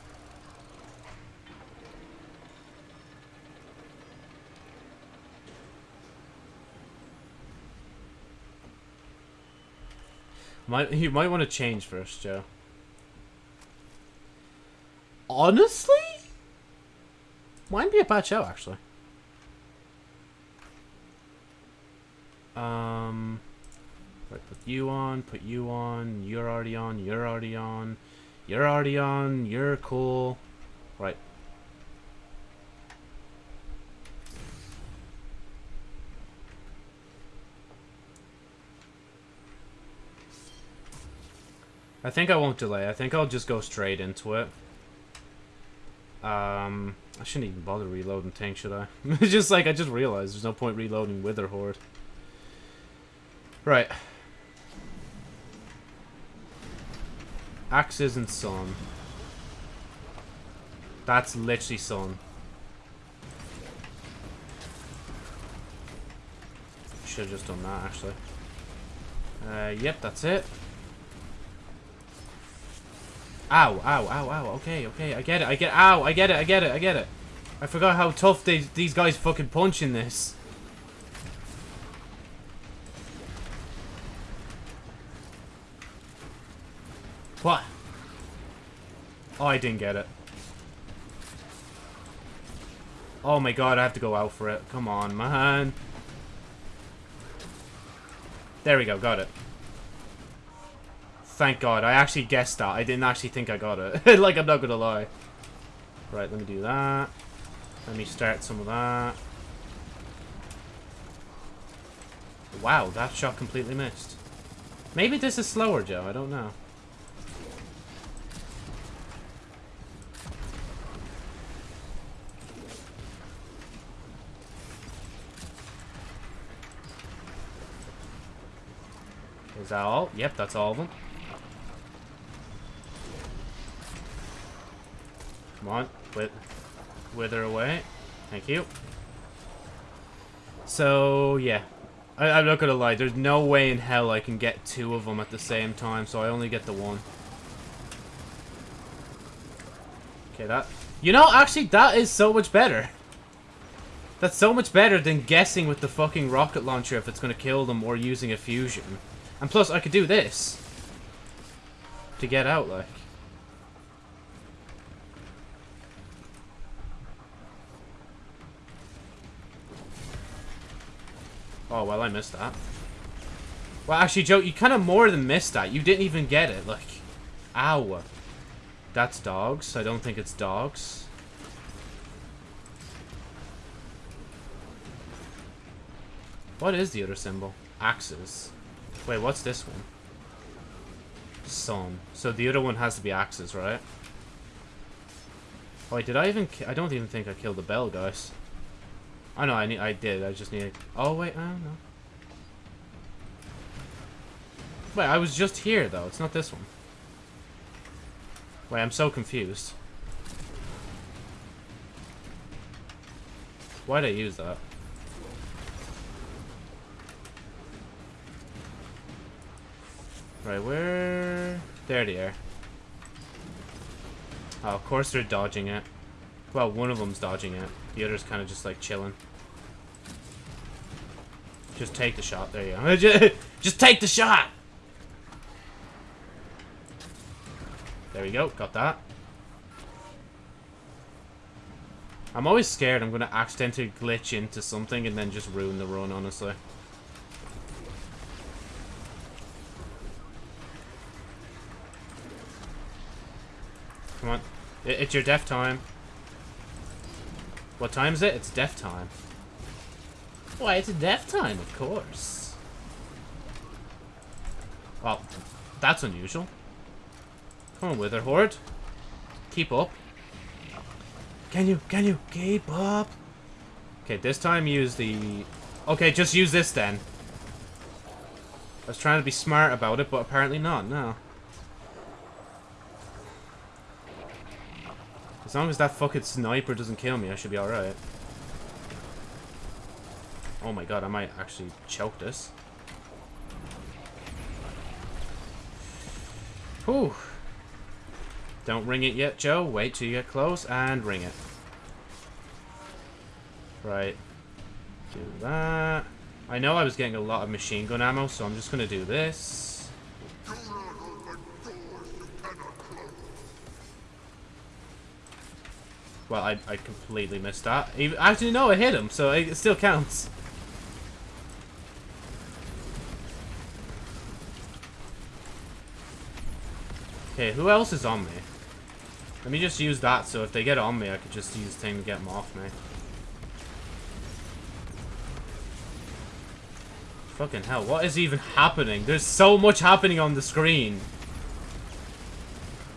[SPEAKER 1] Might you might want to change first, Joe. Honestly, might be a bad show actually. Um, right, put you on, put you on. You're already on. You're already on. You're already on. You're cool. Right. I think I won't delay. I think I'll just go straight into it. Um, I shouldn't even bother reloading tank, should I? it's just like, I just realized there's no point reloading Wither Horde. Right. Axes and sun. That's literally sun. Should have just done that, actually. Uh, yep, that's it. Ow, ow, ow, ow. Okay, okay, I get it. I get Ow, I get it, I get it, I get it. I forgot how tough these, these guys fucking punch in this. What? Oh, I didn't get it. Oh my god, I have to go out for it. Come on, man. There we go, got it. Thank god, I actually guessed that. I didn't actually think I got it. like, I'm not gonna lie. Right, let me do that. Let me start some of that. Wow, that shot completely missed. Maybe this is slower, Joe. I don't know. Is that all? Yep, that's all of them. Come on, with wither away. Thank you. So, yeah. I, I'm not gonna lie, there's no way in hell I can get two of them at the same time, so I only get the one. Okay, that... You know, actually, that is so much better. That's so much better than guessing with the fucking rocket launcher if it's gonna kill them or using a fusion. And plus, I could do this. To get out, like. Oh, well, I missed that. Well, actually, Joe, you kind of more than missed that. You didn't even get it. Like, ow. That's dogs. I don't think it's dogs. What is the other symbol? Axes. Wait, what's this one? Sun. So the other one has to be axes, right? Oh, wait, did I even... I don't even think I killed the bell, guys. I know, I need, I did. I just need... Oh, wait, I don't know. Wait, I was just here, though. It's not this one. Wait, I'm so confused. Why'd I use that? Right, where... There they are. Oh, of course they're dodging it. Well, one of them's dodging it. The other's kind of just like chilling. Just take the shot. There you go. Just- take the shot! There we go. Got that. I'm always scared I'm going to accidentally glitch into something and then just ruin the run, honestly. Come on. I- It's your death time. What time is it? It's death time. Why, it's death time, of course. Well, that's unusual. Come on, Wither Horde. Keep up. Can you, can you keep up? Okay, this time use the... Okay, just use this then. I was trying to be smart about it, but apparently not, no. As long as that fucking sniper doesn't kill me, I should be alright. Oh my god, I might actually choke this. Whew. Don't ring it yet, Joe. Wait till you get close and ring it. Right. Do that. I know I was getting a lot of machine gun ammo, so I'm just gonna do this.
[SPEAKER 3] Do not open doors you cannot close.
[SPEAKER 1] Well, I, I completely missed that. Even, actually, no, I hit him, so it, still counts. Okay, who else is on me? Let me just use that, so if they get on me, I could just use thing to get them off me. Fucking hell, what is even happening? There's so much happening on the screen.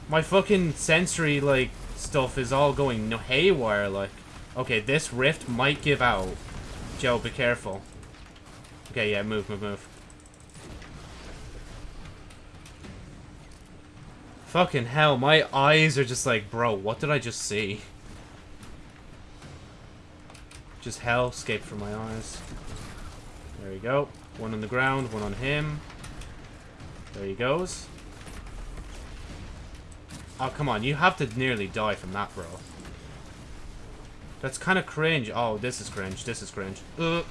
[SPEAKER 1] My fucking sensory, like, stuff is all going no haywire, like. Okay, this rift might give out. Joe, be careful. Okay, yeah, move, move, move. Fucking hell, my eyes are just like, bro, what did I just see? Just hell escaped from my eyes. There we go. One on the ground, one on him. There he goes. Oh, come on. You have to nearly die from that, bro. That's kind of cringe. Oh, this is cringe. This is cringe. Ugh.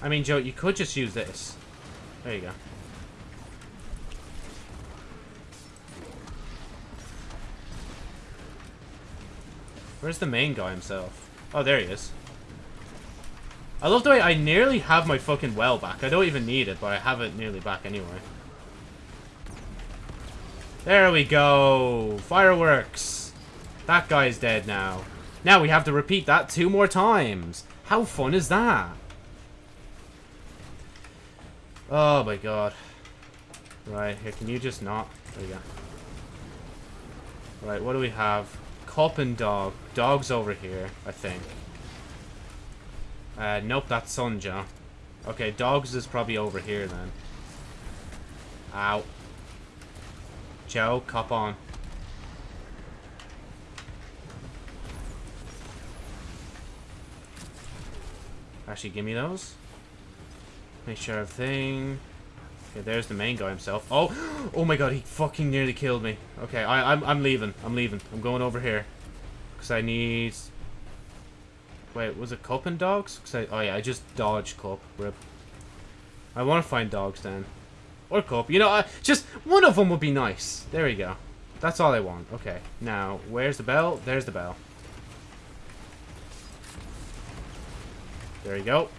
[SPEAKER 1] I mean, Joe, you could just use this. There you go. Where's the main guy himself? Oh, there he is. I love the way I nearly have my fucking well back. I don't even need it, but I have it nearly back anyway. There we go. Fireworks. That guy's dead now. Now we have to repeat that two more times. How fun is that? Oh my god. Right, here, can you just not? There you go. Right, what do we have? Cup and dog. Dog's over here, I think. Uh, nope, that's Sunja. Okay, dogs is probably over here then. Ow. Joe, cop on. Actually, give me those. Make sure everything... Okay, there's the main guy himself. Oh! Oh my god, he fucking nearly killed me. Okay, I, I'm, I'm leaving. I'm leaving. I'm going over here. Because I need... Wait, was it Cup and Dogs? I, oh yeah, I just dodged Cup. Rip. I want to find Dogs then. Or Cup. You know, I, just one of them would be nice. There we go. That's all I want. Okay. Now, where's the bell? There's the bell. There you go.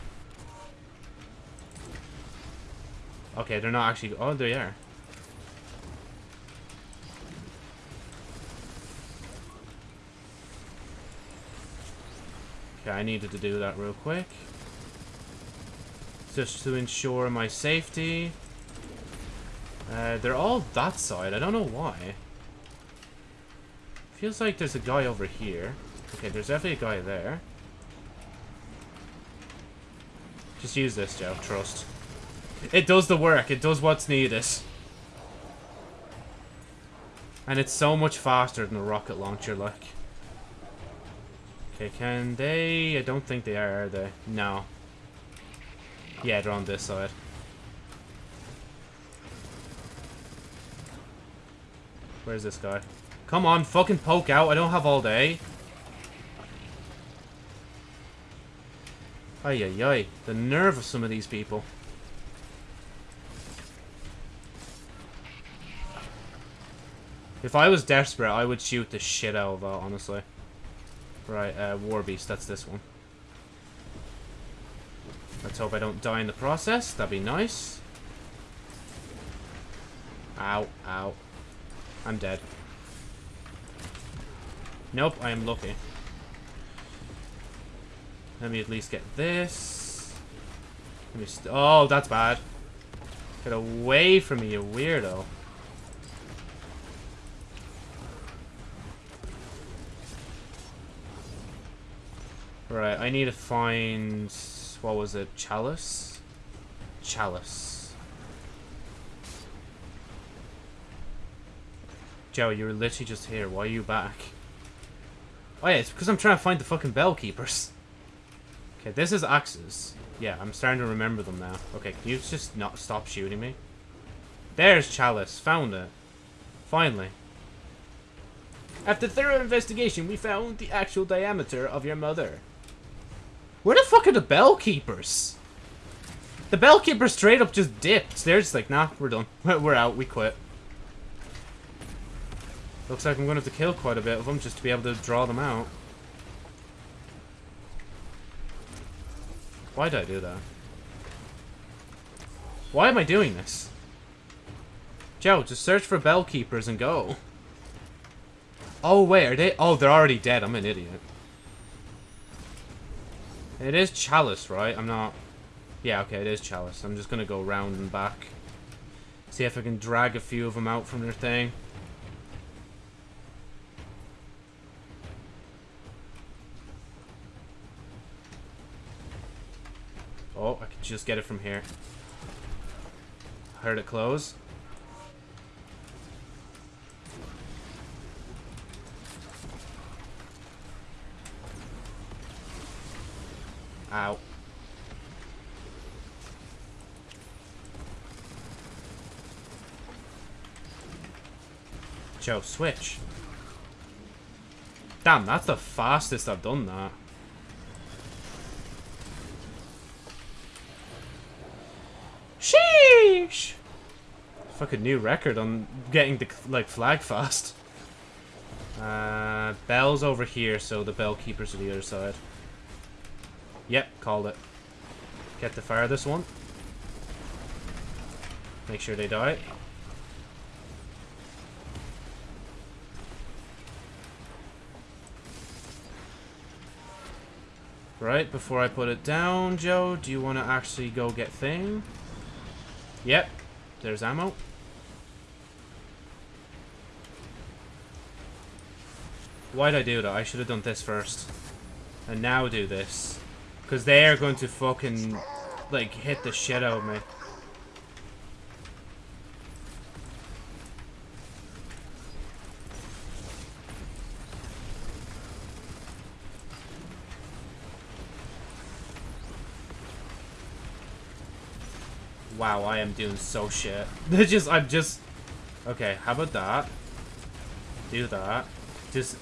[SPEAKER 1] Okay, they're not actually... Oh, they are. Okay, I needed to do that real quick. just to ensure my safety. Uh, they're all that side. I don't know why. Feels like there's a guy over here. Okay, there's definitely a guy there. Just use this, Joe. Trust. It does the work. It does what's needed. And it's so much faster than a rocket launcher, like. Okay, can they... I don't think they are, are they? No. Yeah, they're on this side. Where's this guy? Come on, fucking poke out. I don't have all day. Ay, ay, ay. The nerve of some of these people. If I was desperate, I would shoot the shit out of that, honestly. Right, uh, War Beast, that's this one. Let's hope I don't die in the process. That'd be nice. Ow, ow. I'm dead. Nope, I am lucky. Let me at least get this. Let me oh, that's bad. Get away from me, you weirdo. Right, I need to find... What was it? Chalice? Chalice. Joe, you were literally just here. Why are you back? Oh yeah, it's because I'm trying to find the fucking bell keepers. Okay, this is axes. Yeah, I'm starting to remember them now. Okay, can you just not stop shooting me? There's Chalice. Found it. Finally. After thorough investigation, we found the actual diameter of your mother. Where the fuck are the bell keepers? The bell keepers straight up just dipped. They're just like, nah, we're done. We're out. We quit. Looks like I'm going to have to kill quite a bit of them just to be able to draw them out. Why did I do that? Why am I doing this? Joe, just search for bell keepers and go. Oh, wait, are they? Oh, they're already dead. I'm an idiot. It is Chalice, right? I'm not... Yeah, okay, it is Chalice. I'm just gonna go round and back. See if I can drag a few of them out from their thing. Oh, I can just get it from here. I Heard it close. Ow. Joe, switch. Damn, that's the fastest I've done that. Sheesh! Fucking new record on getting the, like, flag fast. Uh, Bell's over here, so the bell keepers are the other side. Yep, called it. Get the fire this one. Make sure they die. Right, before I put it down, Joe, do you want to actually go get thing? Yep, there's ammo. Why'd I do that? I should have done this first. And now do this. Because they are going to fucking, like, hit the shit out of me. Wow, I am doing so shit. They just, I'm just... Okay, how about that? Do that. Just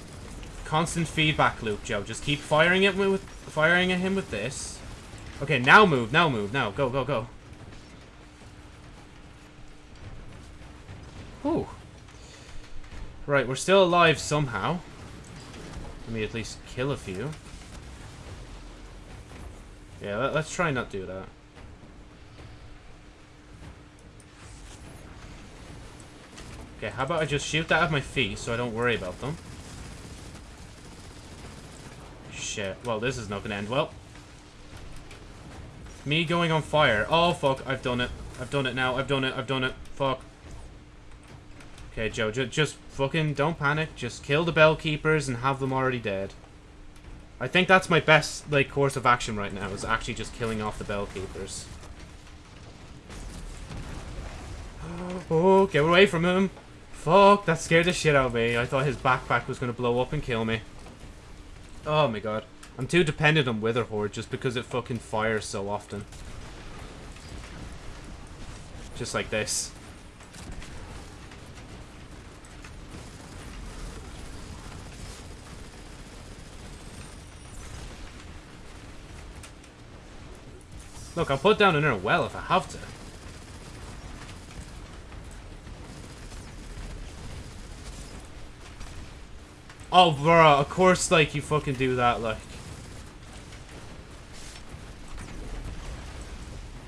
[SPEAKER 1] constant feedback loop, Joe. Just keep firing it with firing at him with this. Okay, now move, now move, now. Go, go, go. Whew. Right, we're still alive somehow. Let me at least kill a few. Yeah, let, us try not do that. Okay, how about I just shoot that at my feet so I don't worry about them. Shit. Well, this is not to end well. Me going on fire. Oh, fuck. I've done it. I've done it now. I've done it. I've done it. Fuck. Okay, Joe, ju just fucking don't panic. Just kill the bell keepers and have them already dead. I think that's my best, like, course of action right now, is actually just killing off the bell keepers. Oh, get away from him. Fuck, that scared the shit out of me. I thought his backpack was going to blow up and kill me. Oh my god. I'm too dependent on Witherhoard just because it fucking fires so often. Just like this. Look, I'll put down another well if I have to. Oh, bro, of course, like, you fucking do that, like.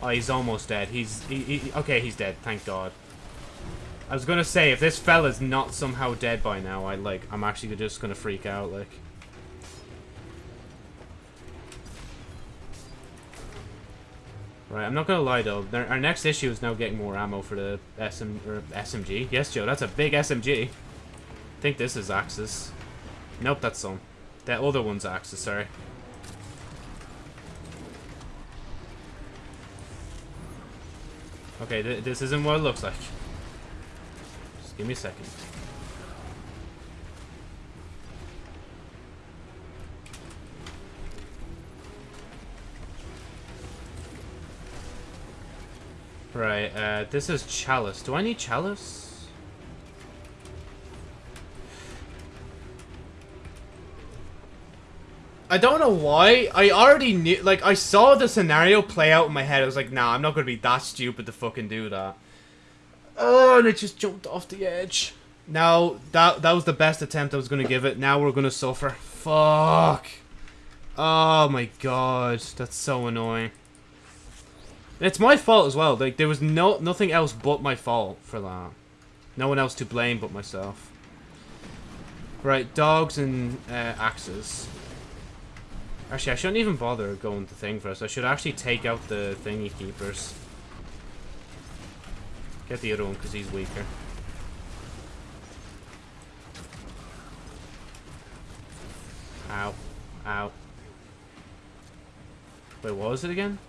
[SPEAKER 1] Oh, he's almost dead. He's, he, he, okay, he's dead, thank God. I was gonna say, if this fella's not somehow dead by now, I, like, I'm actually just gonna freak out, like. Right, I'm not gonna lie though. Our next issue is now getting more ammo for the SM or SMG. Yes, Joe, that's a big SMG. I think this is Axis. Nope, that's some. That other one's Axis, sorry. Okay, th this isn't what it looks like. Just give me a second. Right, uh, this is Chalice. Do I need Chalice? I don't know why. I already knew, like, I saw the scenario play out in my head. I was like, nah, I'm not going to be that stupid to fucking do that. Oh, and it just jumped off the edge. Now, that that was the best attempt I was going to give it. Now we're going to suffer. Fuck. Oh my god, that's so annoying. It's my fault as well. Like there was no nothing else but my fault for that. No one else to blame but myself. Right, dogs and uh, axes. Actually, I shouldn't even bother going to thing first. I should actually take out the thingy keepers. Get the other one because he's weaker. Ow. Ow. Wait, what was it again?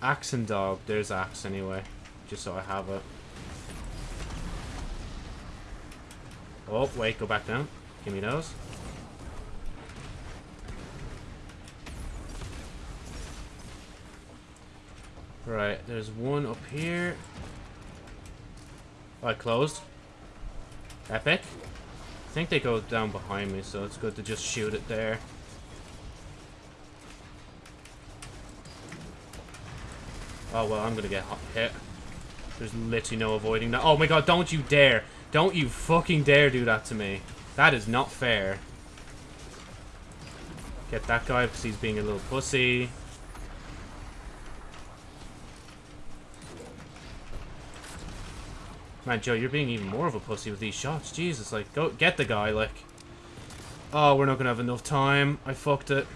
[SPEAKER 1] Axe and dog. There's axe anyway. Just so I have it. Oh, wait, go back down. Give me those. Right, there's one up here. Oh, I closed. Epic. I think they go down behind me, so it's good to just shoot it there. Oh, well, I'm gonna get hit. There's literally no avoiding that. Oh my god, don't you dare. Don't you fucking dare do that to me. That is not fair. Get that guy because he's being a little pussy. Man, Joe, you're being even more of a pussy with these shots. Jesus, like, go get the guy, like. Oh, we're not gonna have enough time. I fucked it.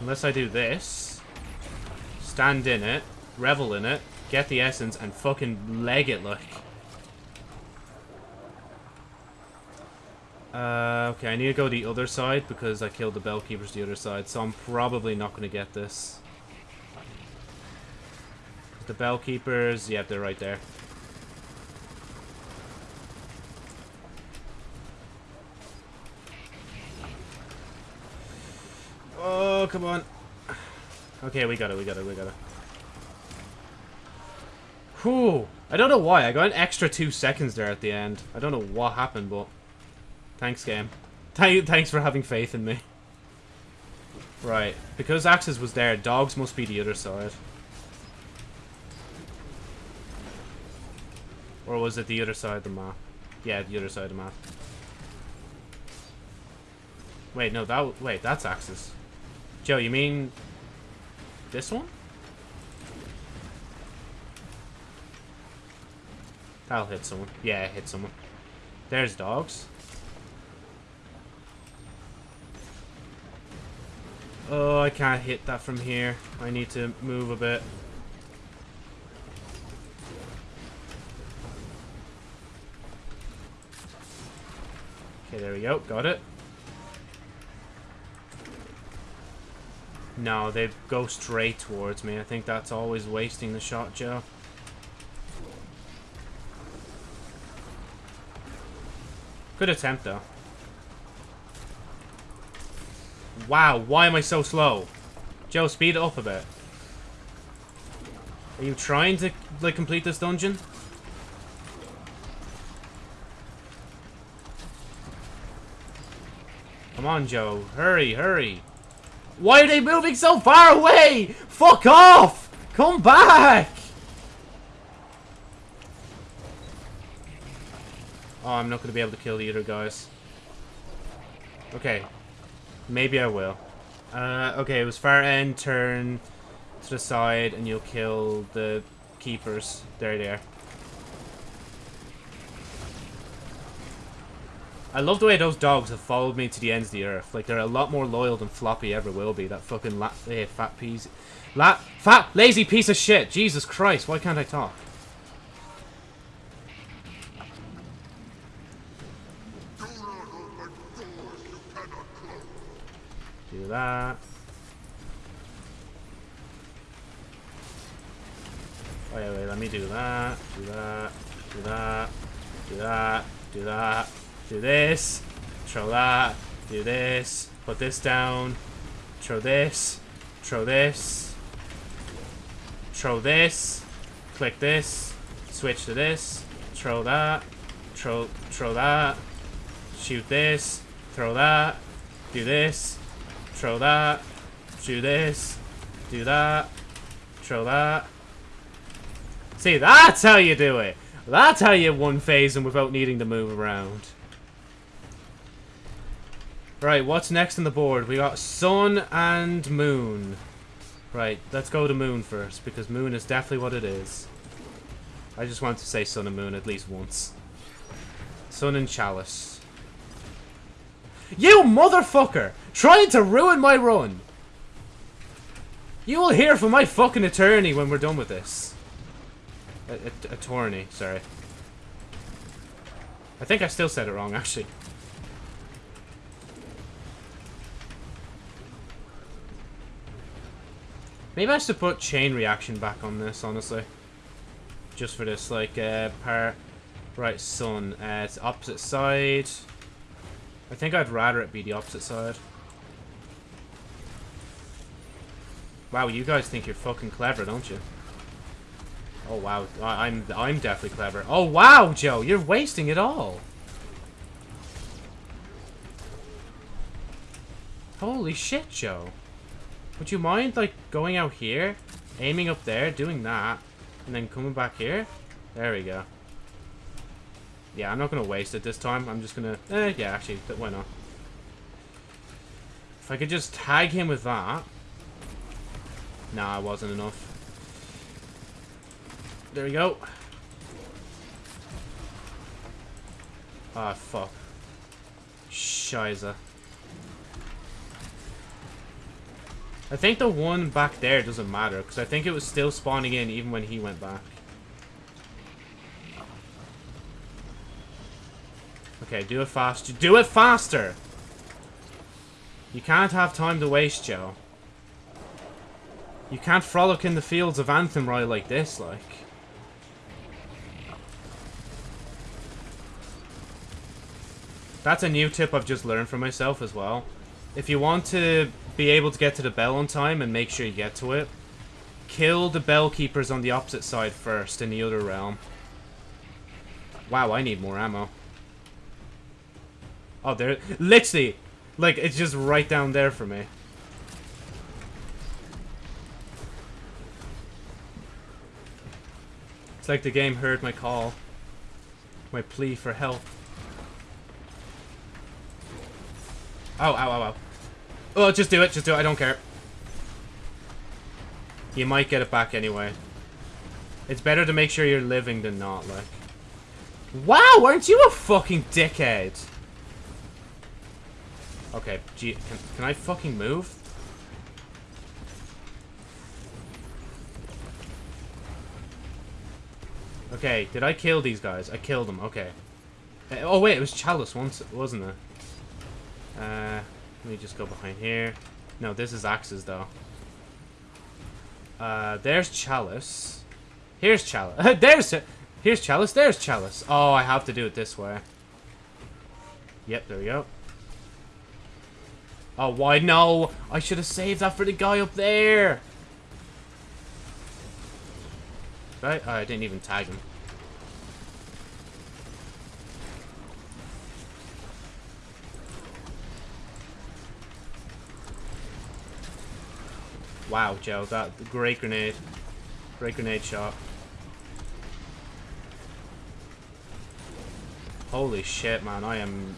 [SPEAKER 1] Unless I do this stand in it, revel in it, get the essence, and fucking leg it like. Uh, okay, I need to go the other side because I killed the bell keepers the other side, so I'm probably not going to get this. The bell keepers, yep, they're right there. Oh, come on. Okay, we got it, we got it, we got it. Whew. I don't know why. I got an extra two seconds there at the end. I don't know what happened, but... Thanks, game. Th thanks for having faith in me. Right. Because Axis was there, dogs must be the other side. Or was it the other side of the map? Yeah, the other side of the map. Wait, no, that... Wait, that's Axis. Joe, you mean this one? That'll hit someone. Yeah, hit someone. There's dogs. Oh, I can't hit that from here. I need to move a bit. Okay, there we go. Got it. No, they go straight towards me. I think that's always wasting the shot, Joe. Good attempt, though. Wow, why am I so slow? Joe, speed it up a bit. Are you trying to, like, complete this dungeon? Come on, Joe. Hurry, hurry. Why are they moving so far away? Fuck off! Come back! Oh, I'm not going to be able to kill either, guys. Okay. Maybe I will. Uh, okay, it was far end, turn to the side, and you'll kill the keepers. There they are. I love the way those dogs have followed me to the ends of the earth. Like, they're a lot more loyal than Floppy ever will be. That fucking la eh, fat piece. La fat, lazy piece of shit. Jesus Christ, why can't I talk? Do that. Wait, wait, let me do that. Do that. Do that. Do that. Do that. Do this. Throw that. Do this. Put this down. Throw this. Throw this. Throw this. Click this. Switch to this. Throw that. Throw, throw that. Shoot this. Throw that. Do this. Throw that. Do this. Do that. Throw that. See, that's how you do it. That's how you one phase them without needing to move around. Right, what's next on the board? We got Sun and Moon. Right, let's go to Moon first, because Moon is definitely what it is. I just want to say Sun and Moon at least once. Sun and Chalice. You motherfucker! Trying to ruin my run! You will hear from my fucking attorney when we're done with this. A, a, attorney, sorry. I think I still said it wrong, actually. Maybe I should put chain reaction back on this, honestly. Just for this, like, uh. Right, sun. Uh, it's opposite side. I think I'd rather it be the opposite side. Wow, you guys think you're fucking clever, don't you? Oh wow, I I'm I'm definitely clever. Oh wow, Joe, you're wasting it all. Holy shit, Joe. Would you mind, like, going out here, aiming up there, doing that, and then coming back here? There we go. Yeah, I'm not going to waste it this time. I'm just going to... Eh, yeah, actually, why not? If I could just tag him with that. Nah, it wasn't enough. There we go. Ah, oh, fuck. Shiza. I think the one back there doesn't matter, because I think it was still spawning in even when he went back. Okay, do it faster. Do it faster! You can't have time to waste, Joe. You can't frolic in the fields of Athenry like this, like. That's a new tip I've just learned for myself as well. If you want to be able to get to the bell on time and make sure you get to it, kill the bell keepers on the opposite side first in the other realm. Wow, I need more ammo. Oh, there... Literally! Like, it's just right down there for me. It's like the game heard my call. My plea for help. Oh, ow, ow, ow. Oh, just do it. Just do it. I don't care. You might get it back anyway. It's better to make sure you're living than not, like. Wow, aren't you a fucking dickhead? Okay, gee, can, can I fucking move? Okay, did I kill these guys? I killed them, okay. Uh, oh wait, it was Chalice once, wasn't it? Uh, let me just go behind here. No, this is Axes though. Uh, there's Chalice. Here's Chalice. there's... Here's Chalice, there's Chalice. Oh, I have to do it this way. Yep, there we go. Oh, why no? I should have saved that for the guy up there. Right? Oh, I didn't even tag him. Wow, Joe, that great grenade. Great grenade shot. Holy shit, man, I am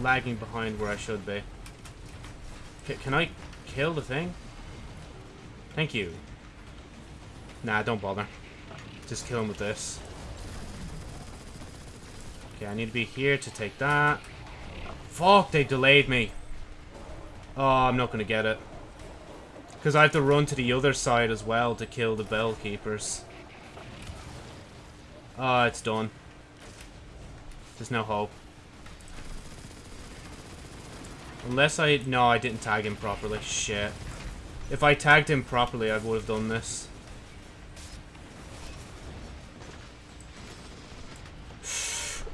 [SPEAKER 1] lagging behind where I should be. C can I kill the thing? Thank you. Nah, don't bother. Just kill him with this. Okay, I need to be here to take that. Fuck, they delayed me. Oh, I'm not going to get it. Because I have to run to the other side as well to kill the bell keepers. Oh, it's done. There's no hope. Unless I... No, I didn't tag him properly. Shit. If I tagged him properly, I would have done this.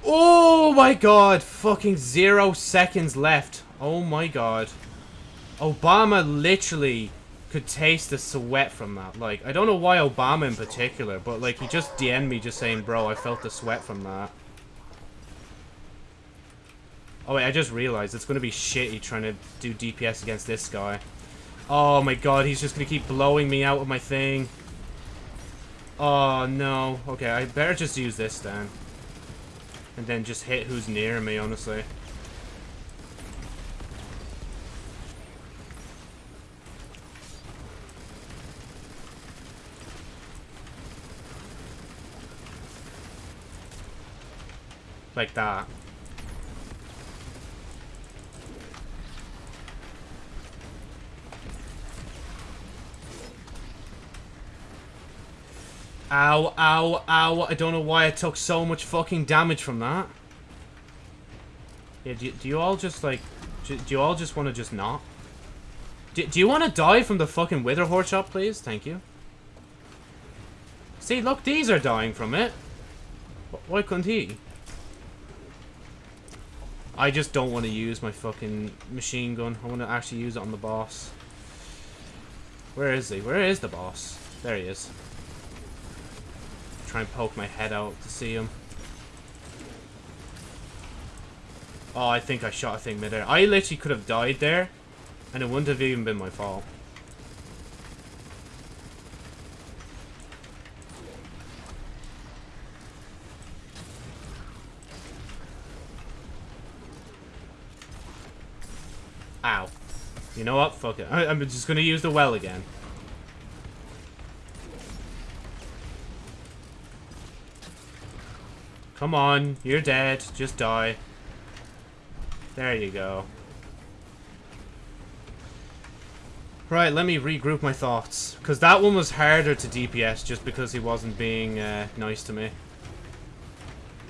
[SPEAKER 1] Oh my god! Fucking zero seconds left. Oh my god. Obama literally could taste the sweat from that. Like, I don't know why Obama in particular, but like, he just DM'd me just saying, bro, I felt the sweat from that. Oh wait, I just realized it's going to be shitty trying to do DPS against this guy. Oh my god, he's just going to keep blowing me out with my thing. Oh no. Okay, I better just use this then. And then just hit who's near me, honestly. Like that. Ow, ow, ow. I don't know why I took so much fucking damage from that. Yeah, do, do you all just, like... Do, do you all just want to just not? Do, do you want to die from the fucking Witherhoard shot, please? Thank you. See, look, these are dying from it. Why couldn't he? I just don't want to use my fucking machine gun. I want to actually use it on the boss. Where is he? Where is the boss? There he is try and poke my head out to see him. Oh, I think I shot a thing midair. I literally could have died there, and it wouldn't have even been my fault. Ow. You know what? Fuck it. I I'm just gonna use the well again. Come on, you're dead. Just die. There you go. Right, let me regroup my thoughts. Because that one was harder to DPS just because he wasn't being uh, nice to me.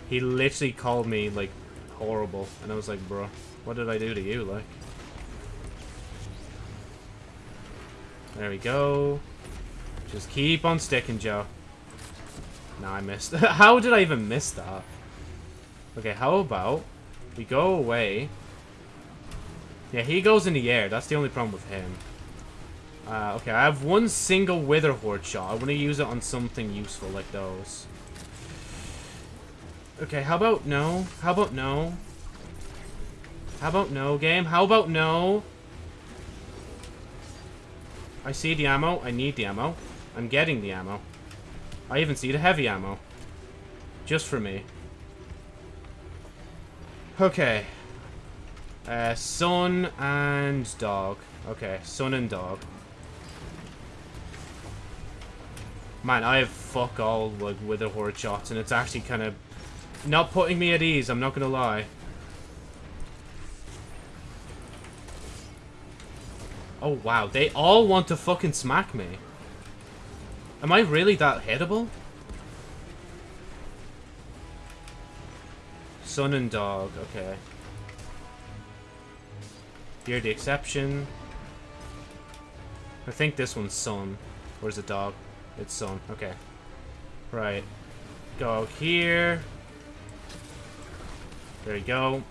[SPEAKER 1] He literally called me, like, horrible. And I was like, bro, what did I do to you, like? There we go. Just keep on sticking, Joe. No, I missed. how did I even miss that? Okay, how about we go away. Yeah, he goes in the air. That's the only problem with him. Uh, okay, I have one single Witherhoard shot. I want to use it on something useful like those. Okay, how about no? How about no? How about no, game? How about no? I see the ammo. I need the ammo. I'm getting the ammo. I even see the heavy ammo. Just for me. Okay. Uh, Sun and dog. Okay, Sun and dog. Man, I have fuck all with like Witherhoard shots, and it's actually kind of not putting me at ease, I'm not gonna lie. Oh, wow. They all want to fucking smack me. Am I really that hittable? Sun and dog. Okay. You're the exception. I think this one's Sun. Or is it dog? It's Sun. Okay. Right. Go here. There you go.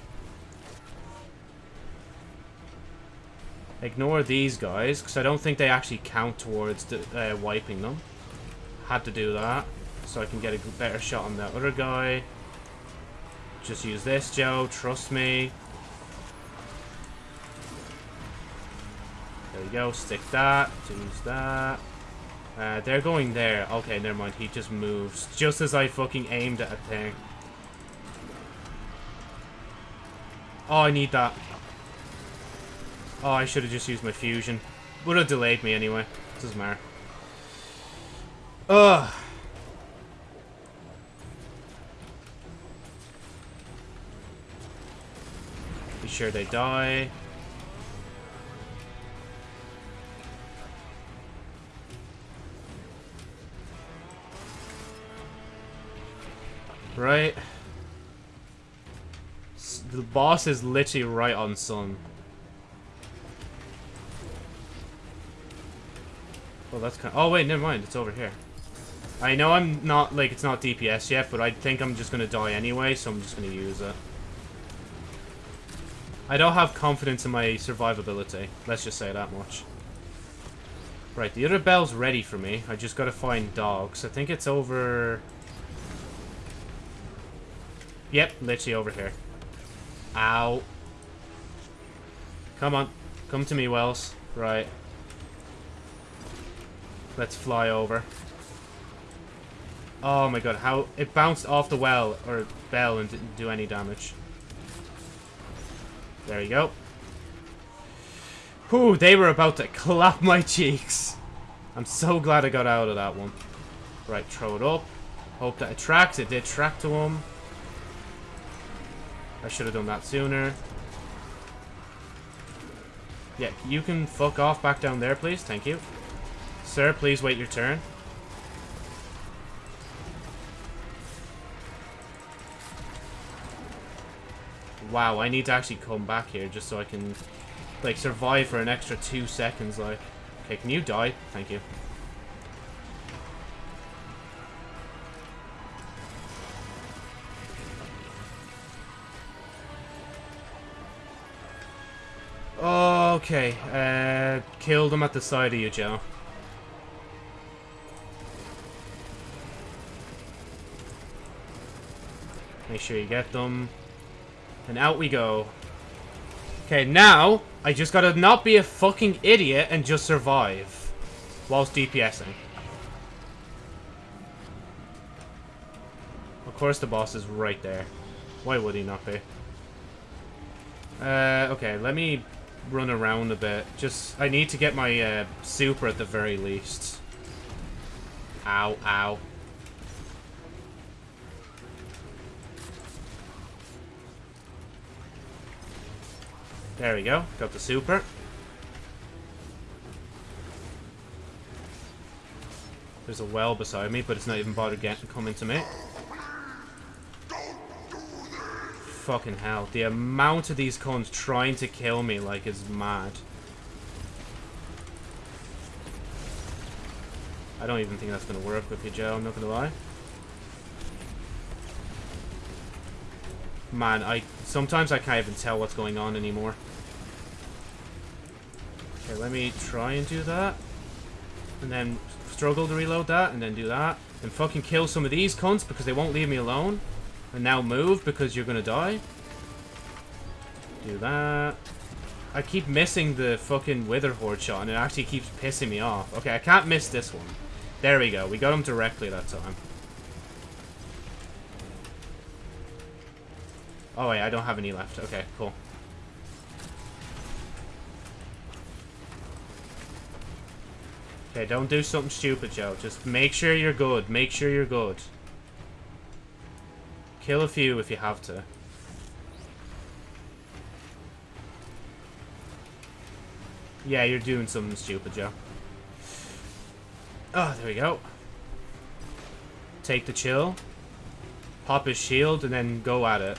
[SPEAKER 1] Ignore these guys, because I don't think they actually count towards the, uh, wiping them. Had to do that, so I can get a better shot on the other guy. Just use this, Joe. Trust me. There you go. Stick that. Use that. Uh, they're going there. Okay, never mind. He just moves. Just as I fucking aimed at a thing. Oh, I need that. Oh, I should have just used my fusion. Would have delayed me anyway. Doesn't matter. Ugh. Be sure they die. Right. The boss is literally right on Sun. Well, that's kind. of... oh wait, never mind. It's over here. I know I'm not like it's not DPS yet, but I think I'm just gonna die anyway, so I'm just gonna use it. I don't have confidence in my survivability. Let's just say that much. Right, the other bell's ready for me. I just gotta find dogs. I think it's over. Yep, literally over here. Ow. Come on. Come to me, Wells. Right. Let's fly over. Oh my god, how... It bounced off the well, or bell, and didn't do any damage. There you go. Whew, they were about to clap my cheeks. I'm so glad I got out of that one. Right, throw it up. Hope that it tracks. It did track to him. I should have done that sooner. Yeah, you can fuck off back down there, please. Thank you. Sir, please wait your turn. Wow, I need to actually come back here just so I can, like, survive for an extra two seconds, like. Okay, can you die? Thank you. Okay, uh, kill them at the side of you, Joe. Make sure you get them. And out we go. Okay, now, I just gotta not be a fucking idiot and just survive. Whilst DPSing. Of course the boss is right there. Why would he not be? Uh, okay, let me run around a bit. Just, I need to get my uh, super at the very least. Ow, ow. There we go. Got the super. There's a well beside me, but it's not even bothered getting coming to me. Fucking hell. The amount of these cons trying to kill me, like, is mad. I don't even think that's going to work with you, Joe. I'm not going to lie. Man, I sometimes I can't even tell what's going on anymore. Okay, let me try and do that. And then struggle to reload that, and then do that. And fucking kill some of these cunts because they won't leave me alone. And now move because you're gonna die. Do that. I keep missing the fucking Witherhoard shot, and it actually keeps pissing me off. Okay, I can't miss this one. There we go. We got him directly that time. Oh wait, I don't have any left. Okay, cool. Okay, don't do something stupid, Joe. Just make sure you're good. Make sure you're good. Kill a few if you have to. Yeah, you're doing something stupid, Joe. Oh, there we go. Take the chill. Pop his shield and then go at it.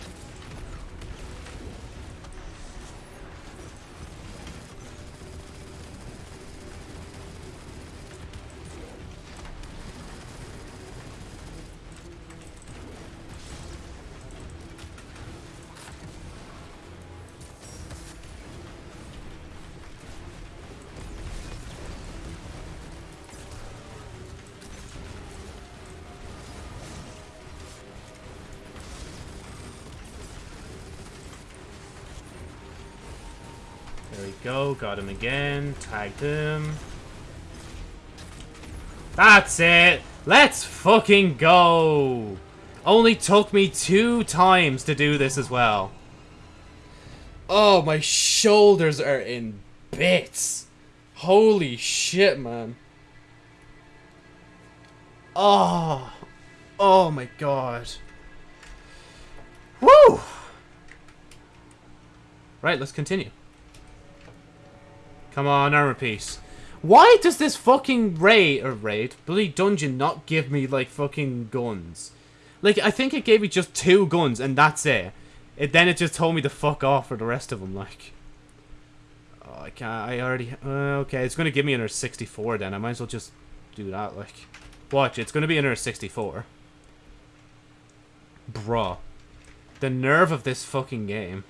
[SPEAKER 1] Go. Got him again. Tagged him. That's it. Let's fucking go. Only took me two times to do this as well. Oh, my shoulders are in bits. Holy shit, man. Oh. Oh my god. Woo! Right, let's continue. Come on, armor piece. Why does this fucking raid, or raid, bloody dungeon not give me, like, fucking guns? Like, I think it gave me just two guns, and that's it. It Then it just told me to fuck off for the rest of them, like. Oh, I can't, I already, uh, okay, it's gonna give me another 64 then. I might as well just do that, like. Watch, it's gonna be another 64. Bruh. The nerve of this fucking game.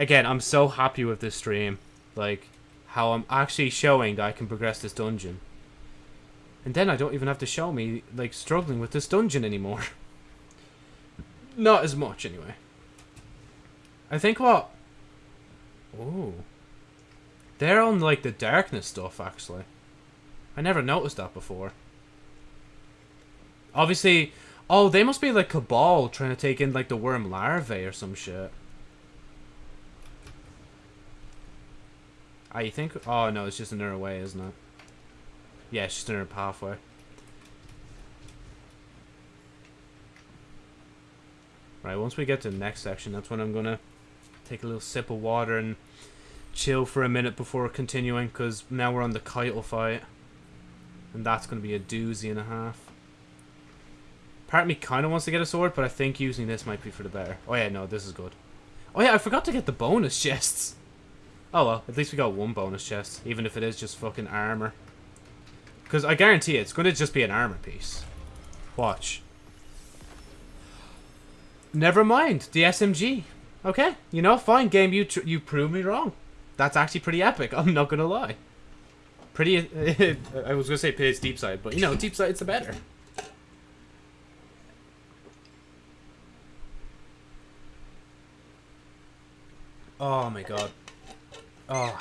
[SPEAKER 1] Again, I'm so happy with this stream. Like, how I'm actually showing that I can progress this dungeon. And then I don't even have to show me, like, struggling with this dungeon anymore. Not as much, anyway. I think what... Ooh. They're on, like, the darkness stuff, actually. I never noticed that before. Obviously... Oh, they must be, like, Cabal trying to take in, like, the worm larvae or some shit. You think? Oh, no, it's just another way, isn't it? Yeah, it's just another pathway. Right, once we get to the next section, that's when I'm gonna take a little sip of water and chill for a minute before continuing, because now we're on the Caiatl fight. And that's gonna be a doozy and a half. Part of me kind of wants to get a sword, but I think using this might be for the better. Oh yeah, no, this is good. Oh yeah, I forgot to get the bonus chests. Oh well, at least we got one bonus chest, even if it is just fucking armor. Because I guarantee it's going to just be an armor piece. Watch. Never mind, the SMG. Okay, you know, fine, game, you you prove me wrong. That's actually pretty epic, I'm not going to lie. Pretty, I was going to say it's Deepsight, but you know, Deepsight's the better. Oh my god. Oh.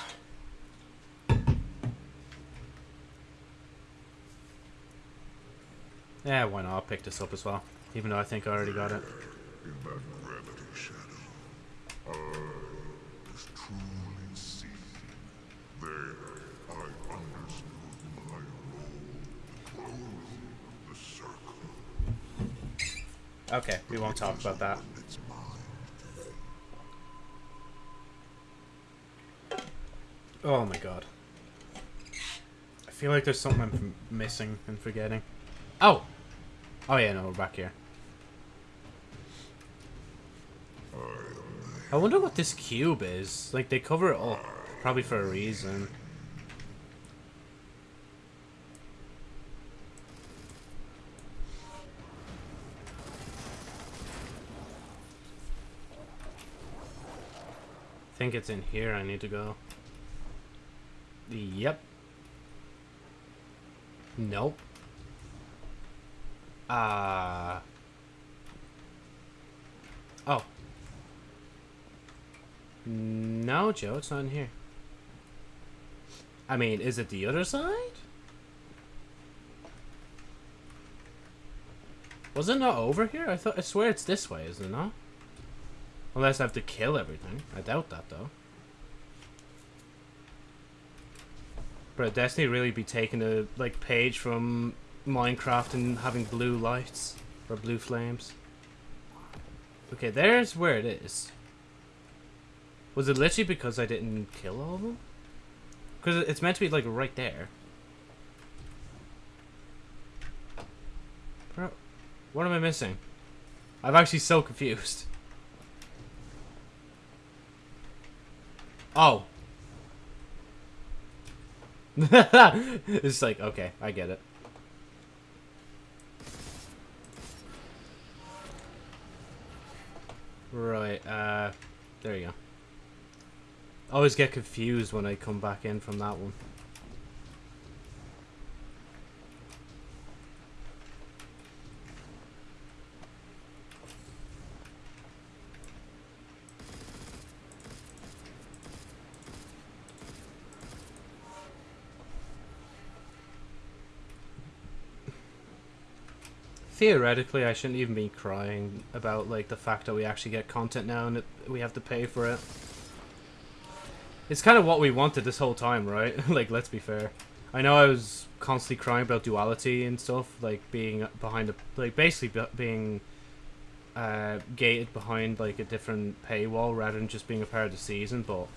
[SPEAKER 1] Yeah, why not? I'll pick this up as well. Even though I think I already got it. Okay, we won't talk about that.
[SPEAKER 3] It's mine.
[SPEAKER 1] Oh my god. I feel like there's something I'm missing and forgetting. Oh! Oh yeah, no, we're back here. I wonder what this cube is. Like, they cover it up. Probably for a reason. I think it's in here I need to go. Yep. Nope. Uh. Oh. No, Joe, it's not in here. I mean, is it the other side? Was it not over here? I thought I swear it's this way, isn't it not? Unless I have to kill everything. I doubt that though. But Destiny really be taking a like page from Minecraft and having blue lights or blue flames. Okay, there's where it is. Was it literally because I didn't kill all of them? Because it's meant to be like right there. Bro, what am I missing? I'm actually so confused. Oh. it's like, okay, I get it. Right, uh, there you go. Always get confused when I come back in from that one. Theoretically, I shouldn't even be crying about like the fact that we actually get content now and we have to pay for it. It's kind of what we wanted this whole time, right? like, let's be fair. I know I was constantly crying about duality and stuff, like being behind a like basically being uh, gated behind like a different paywall rather than just being a part of the season. But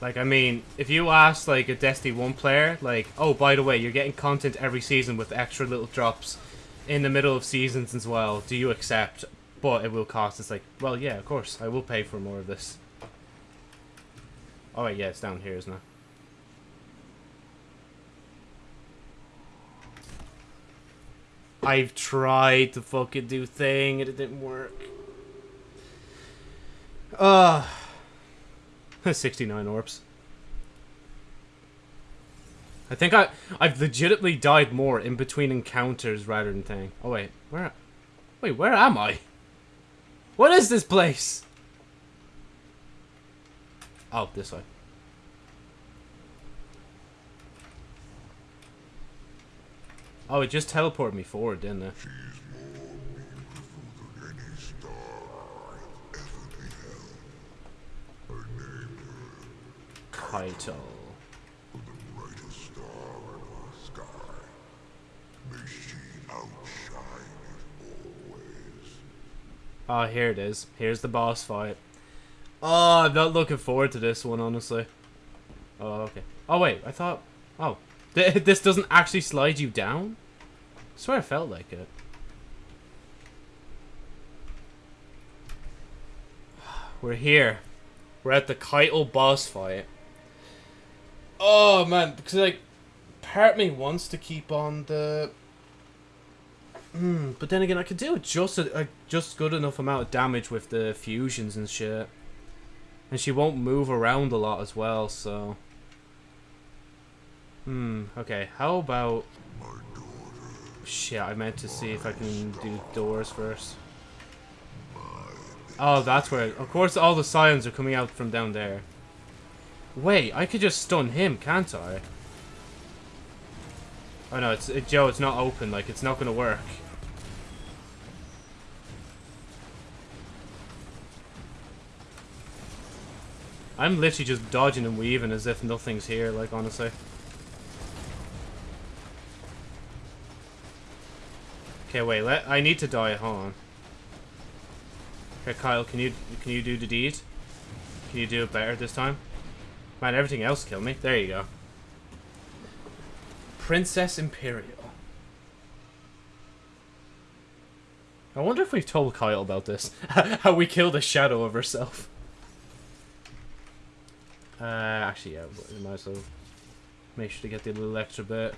[SPEAKER 1] like, I mean, if you ask like a Destiny One player, like, oh, by the way, you're getting content every season with extra little drops in the middle of seasons as well. Do you accept? But it will cost. It's like, well, yeah, of course, I will pay for more of this. Wait, yeah, it's down here, isn't it? I've tried to fucking do thing and it didn't work. Uh 69 orbs. I think I I've legitimately died more in between encounters rather than thing. Oh wait, where Wait, where am I? What is this place? Oh, this way. Oh, it just teleported me forward, didn't it?
[SPEAKER 3] She's more beautiful than any star I've ever beheld. I named her
[SPEAKER 1] Caiatl.
[SPEAKER 3] for the brightest star in our sky. May she outshine it always.
[SPEAKER 1] Oh, here it is. Here's the boss fight. Oh, I'm not looking forward to this one, honestly. Oh, okay. Oh, wait. I thought... Oh. Th this doesn't actually slide you down? I swear I felt like it. We're here. We're at the Caiatl boss fight. Oh, man. Because, like, part me wants to keep on the... Hmm, but then again, I could do just a, a just good enough amount of damage with the fusions and shit. And she won't move around a lot as well, so... Hmm, okay. How about... Shit, I meant to see if I can do doors first. Oh, that's where... Of course, all the scions are coming out from down there. Wait, I could just stun him, can't I? Oh no, it's it, Joe. It's not open. Like it's not gonna work. I'm literally just dodging and weaving as if nothing's here. Like honestly. Okay, wait. Let I need to die. Hold on. Okay, Kyle, can you can you do the deed? Can you do it better this time? Man, everything else killed me. There you go. Princess Imperial. I wonder if we've told Kyle about this. How we killed a shadow of herself. Uh, actually, yeah, we might as well make sure to get the little extra bit.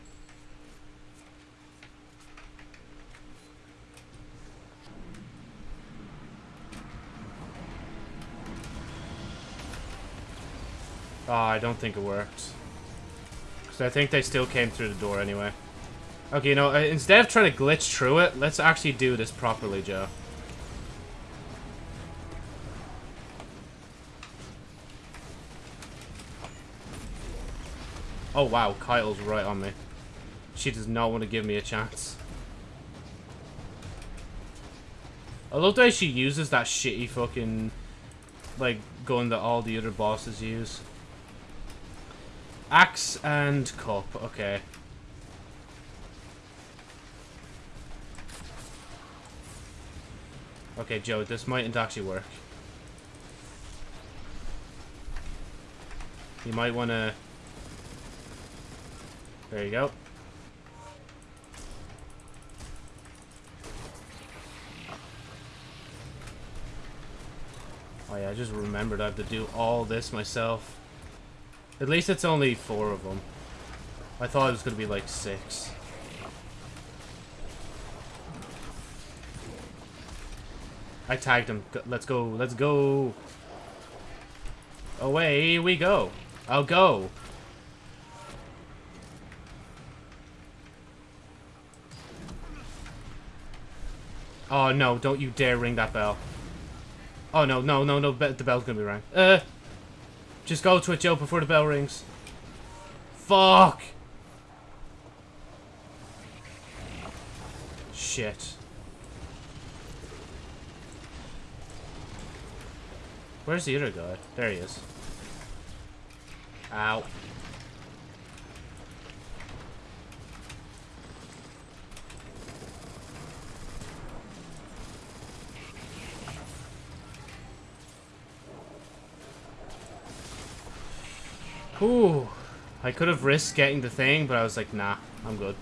[SPEAKER 1] Oh, I don't think it worked. Because I think they still came through the door anyway. Okay, you know, uh, instead of trying to glitch through it, let's actually do this properly, Joe. Oh, wow, Kyle's right on me. She does not want to give me a chance. I love the way she uses that shitty fucking, like, gun that all the other bosses use. Axe and cup, okay. Okay, Joe, this mightn't actually work. You might want to... There you go. Oh yeah, I just remembered I have to do all this myself. At least it's only four of them. I thought it was going to be like six. I tagged him. Let's go. Let's go. Away we go. I'll go. Oh no, don't you dare ring that bell. Oh no, no, no, no, the bell's gonna be rang. Uh, just go to it, Joe, before the bell rings. Fuck! Shit. Where's the other guy? There he is. Ow. Ooh. I could have risked getting the thing, but I was like, nah, I'm good.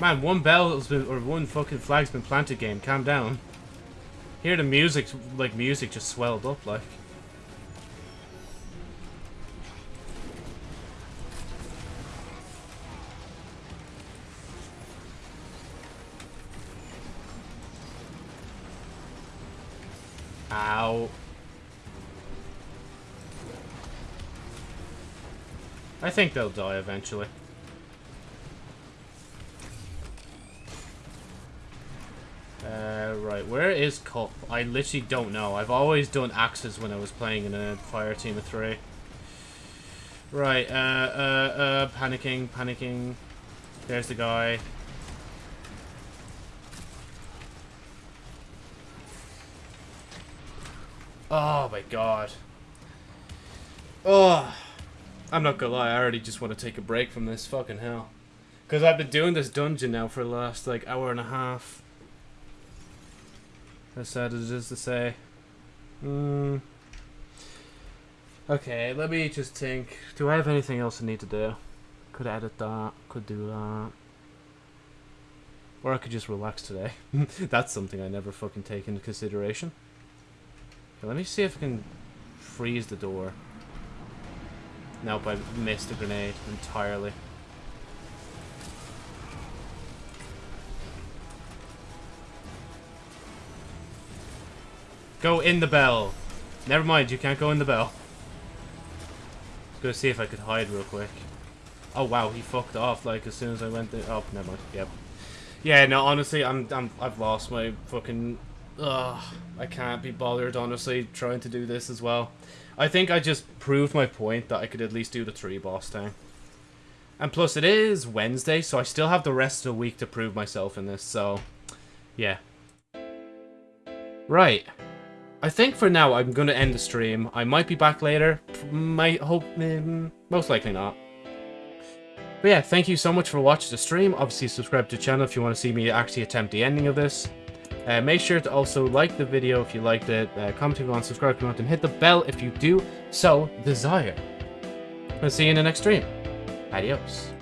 [SPEAKER 1] Man, one bell's been, or one fucking flag's been planted game. Calm down. Hear the music, like music just swelled up, like. Think they'll die eventually. Uh, right, where is Cup? I literally don't know. I've always done axes when I was playing in a fire team of three. Right, uh, uh, uh, panicking, panicking. There's the guy. Oh my god. Oh. I'm not gonna lie, I already just want to take a break from this fucking hell. Because I've been doing this dungeon now for the last, like, hour and a half. As sad as it is to say. Hmm. Okay, let me just think. Do I have anything else I need to do? Could edit that. Could do that. Or I could just relax today. That's something I never fucking take into consideration. Okay, let me see if I can freeze the door. Nope, I missed a grenade entirely. Go in the bell. Never mind, you can't go in the bell. Let's Go see if I could hide real quick. Oh wow, he fucked off like as soon as I went there. Oh, never mind. Yep. Yeah, no, honestly, I'm, I'm, I've lost my fucking. Ugh, I can't be bothered, honestly, trying to do this as well. I think I just proved my point that I could at least do the three boss thing. And plus, it is Wednesday, so I still have the rest of the week to prove myself in this, so... Yeah. Right. I think for now I'm going to end the stream. I might be back later. Might hope... Um, most likely not. But yeah, thank you so much for watching the stream. Obviously, subscribe to the channel if you want to see me actually attempt the ending of this. Uh, make sure to also like the video if you liked it, uh, comment if you want, subscribe if you want, and hit the bell if you do so desire. I'll see you in the next stream. Adios.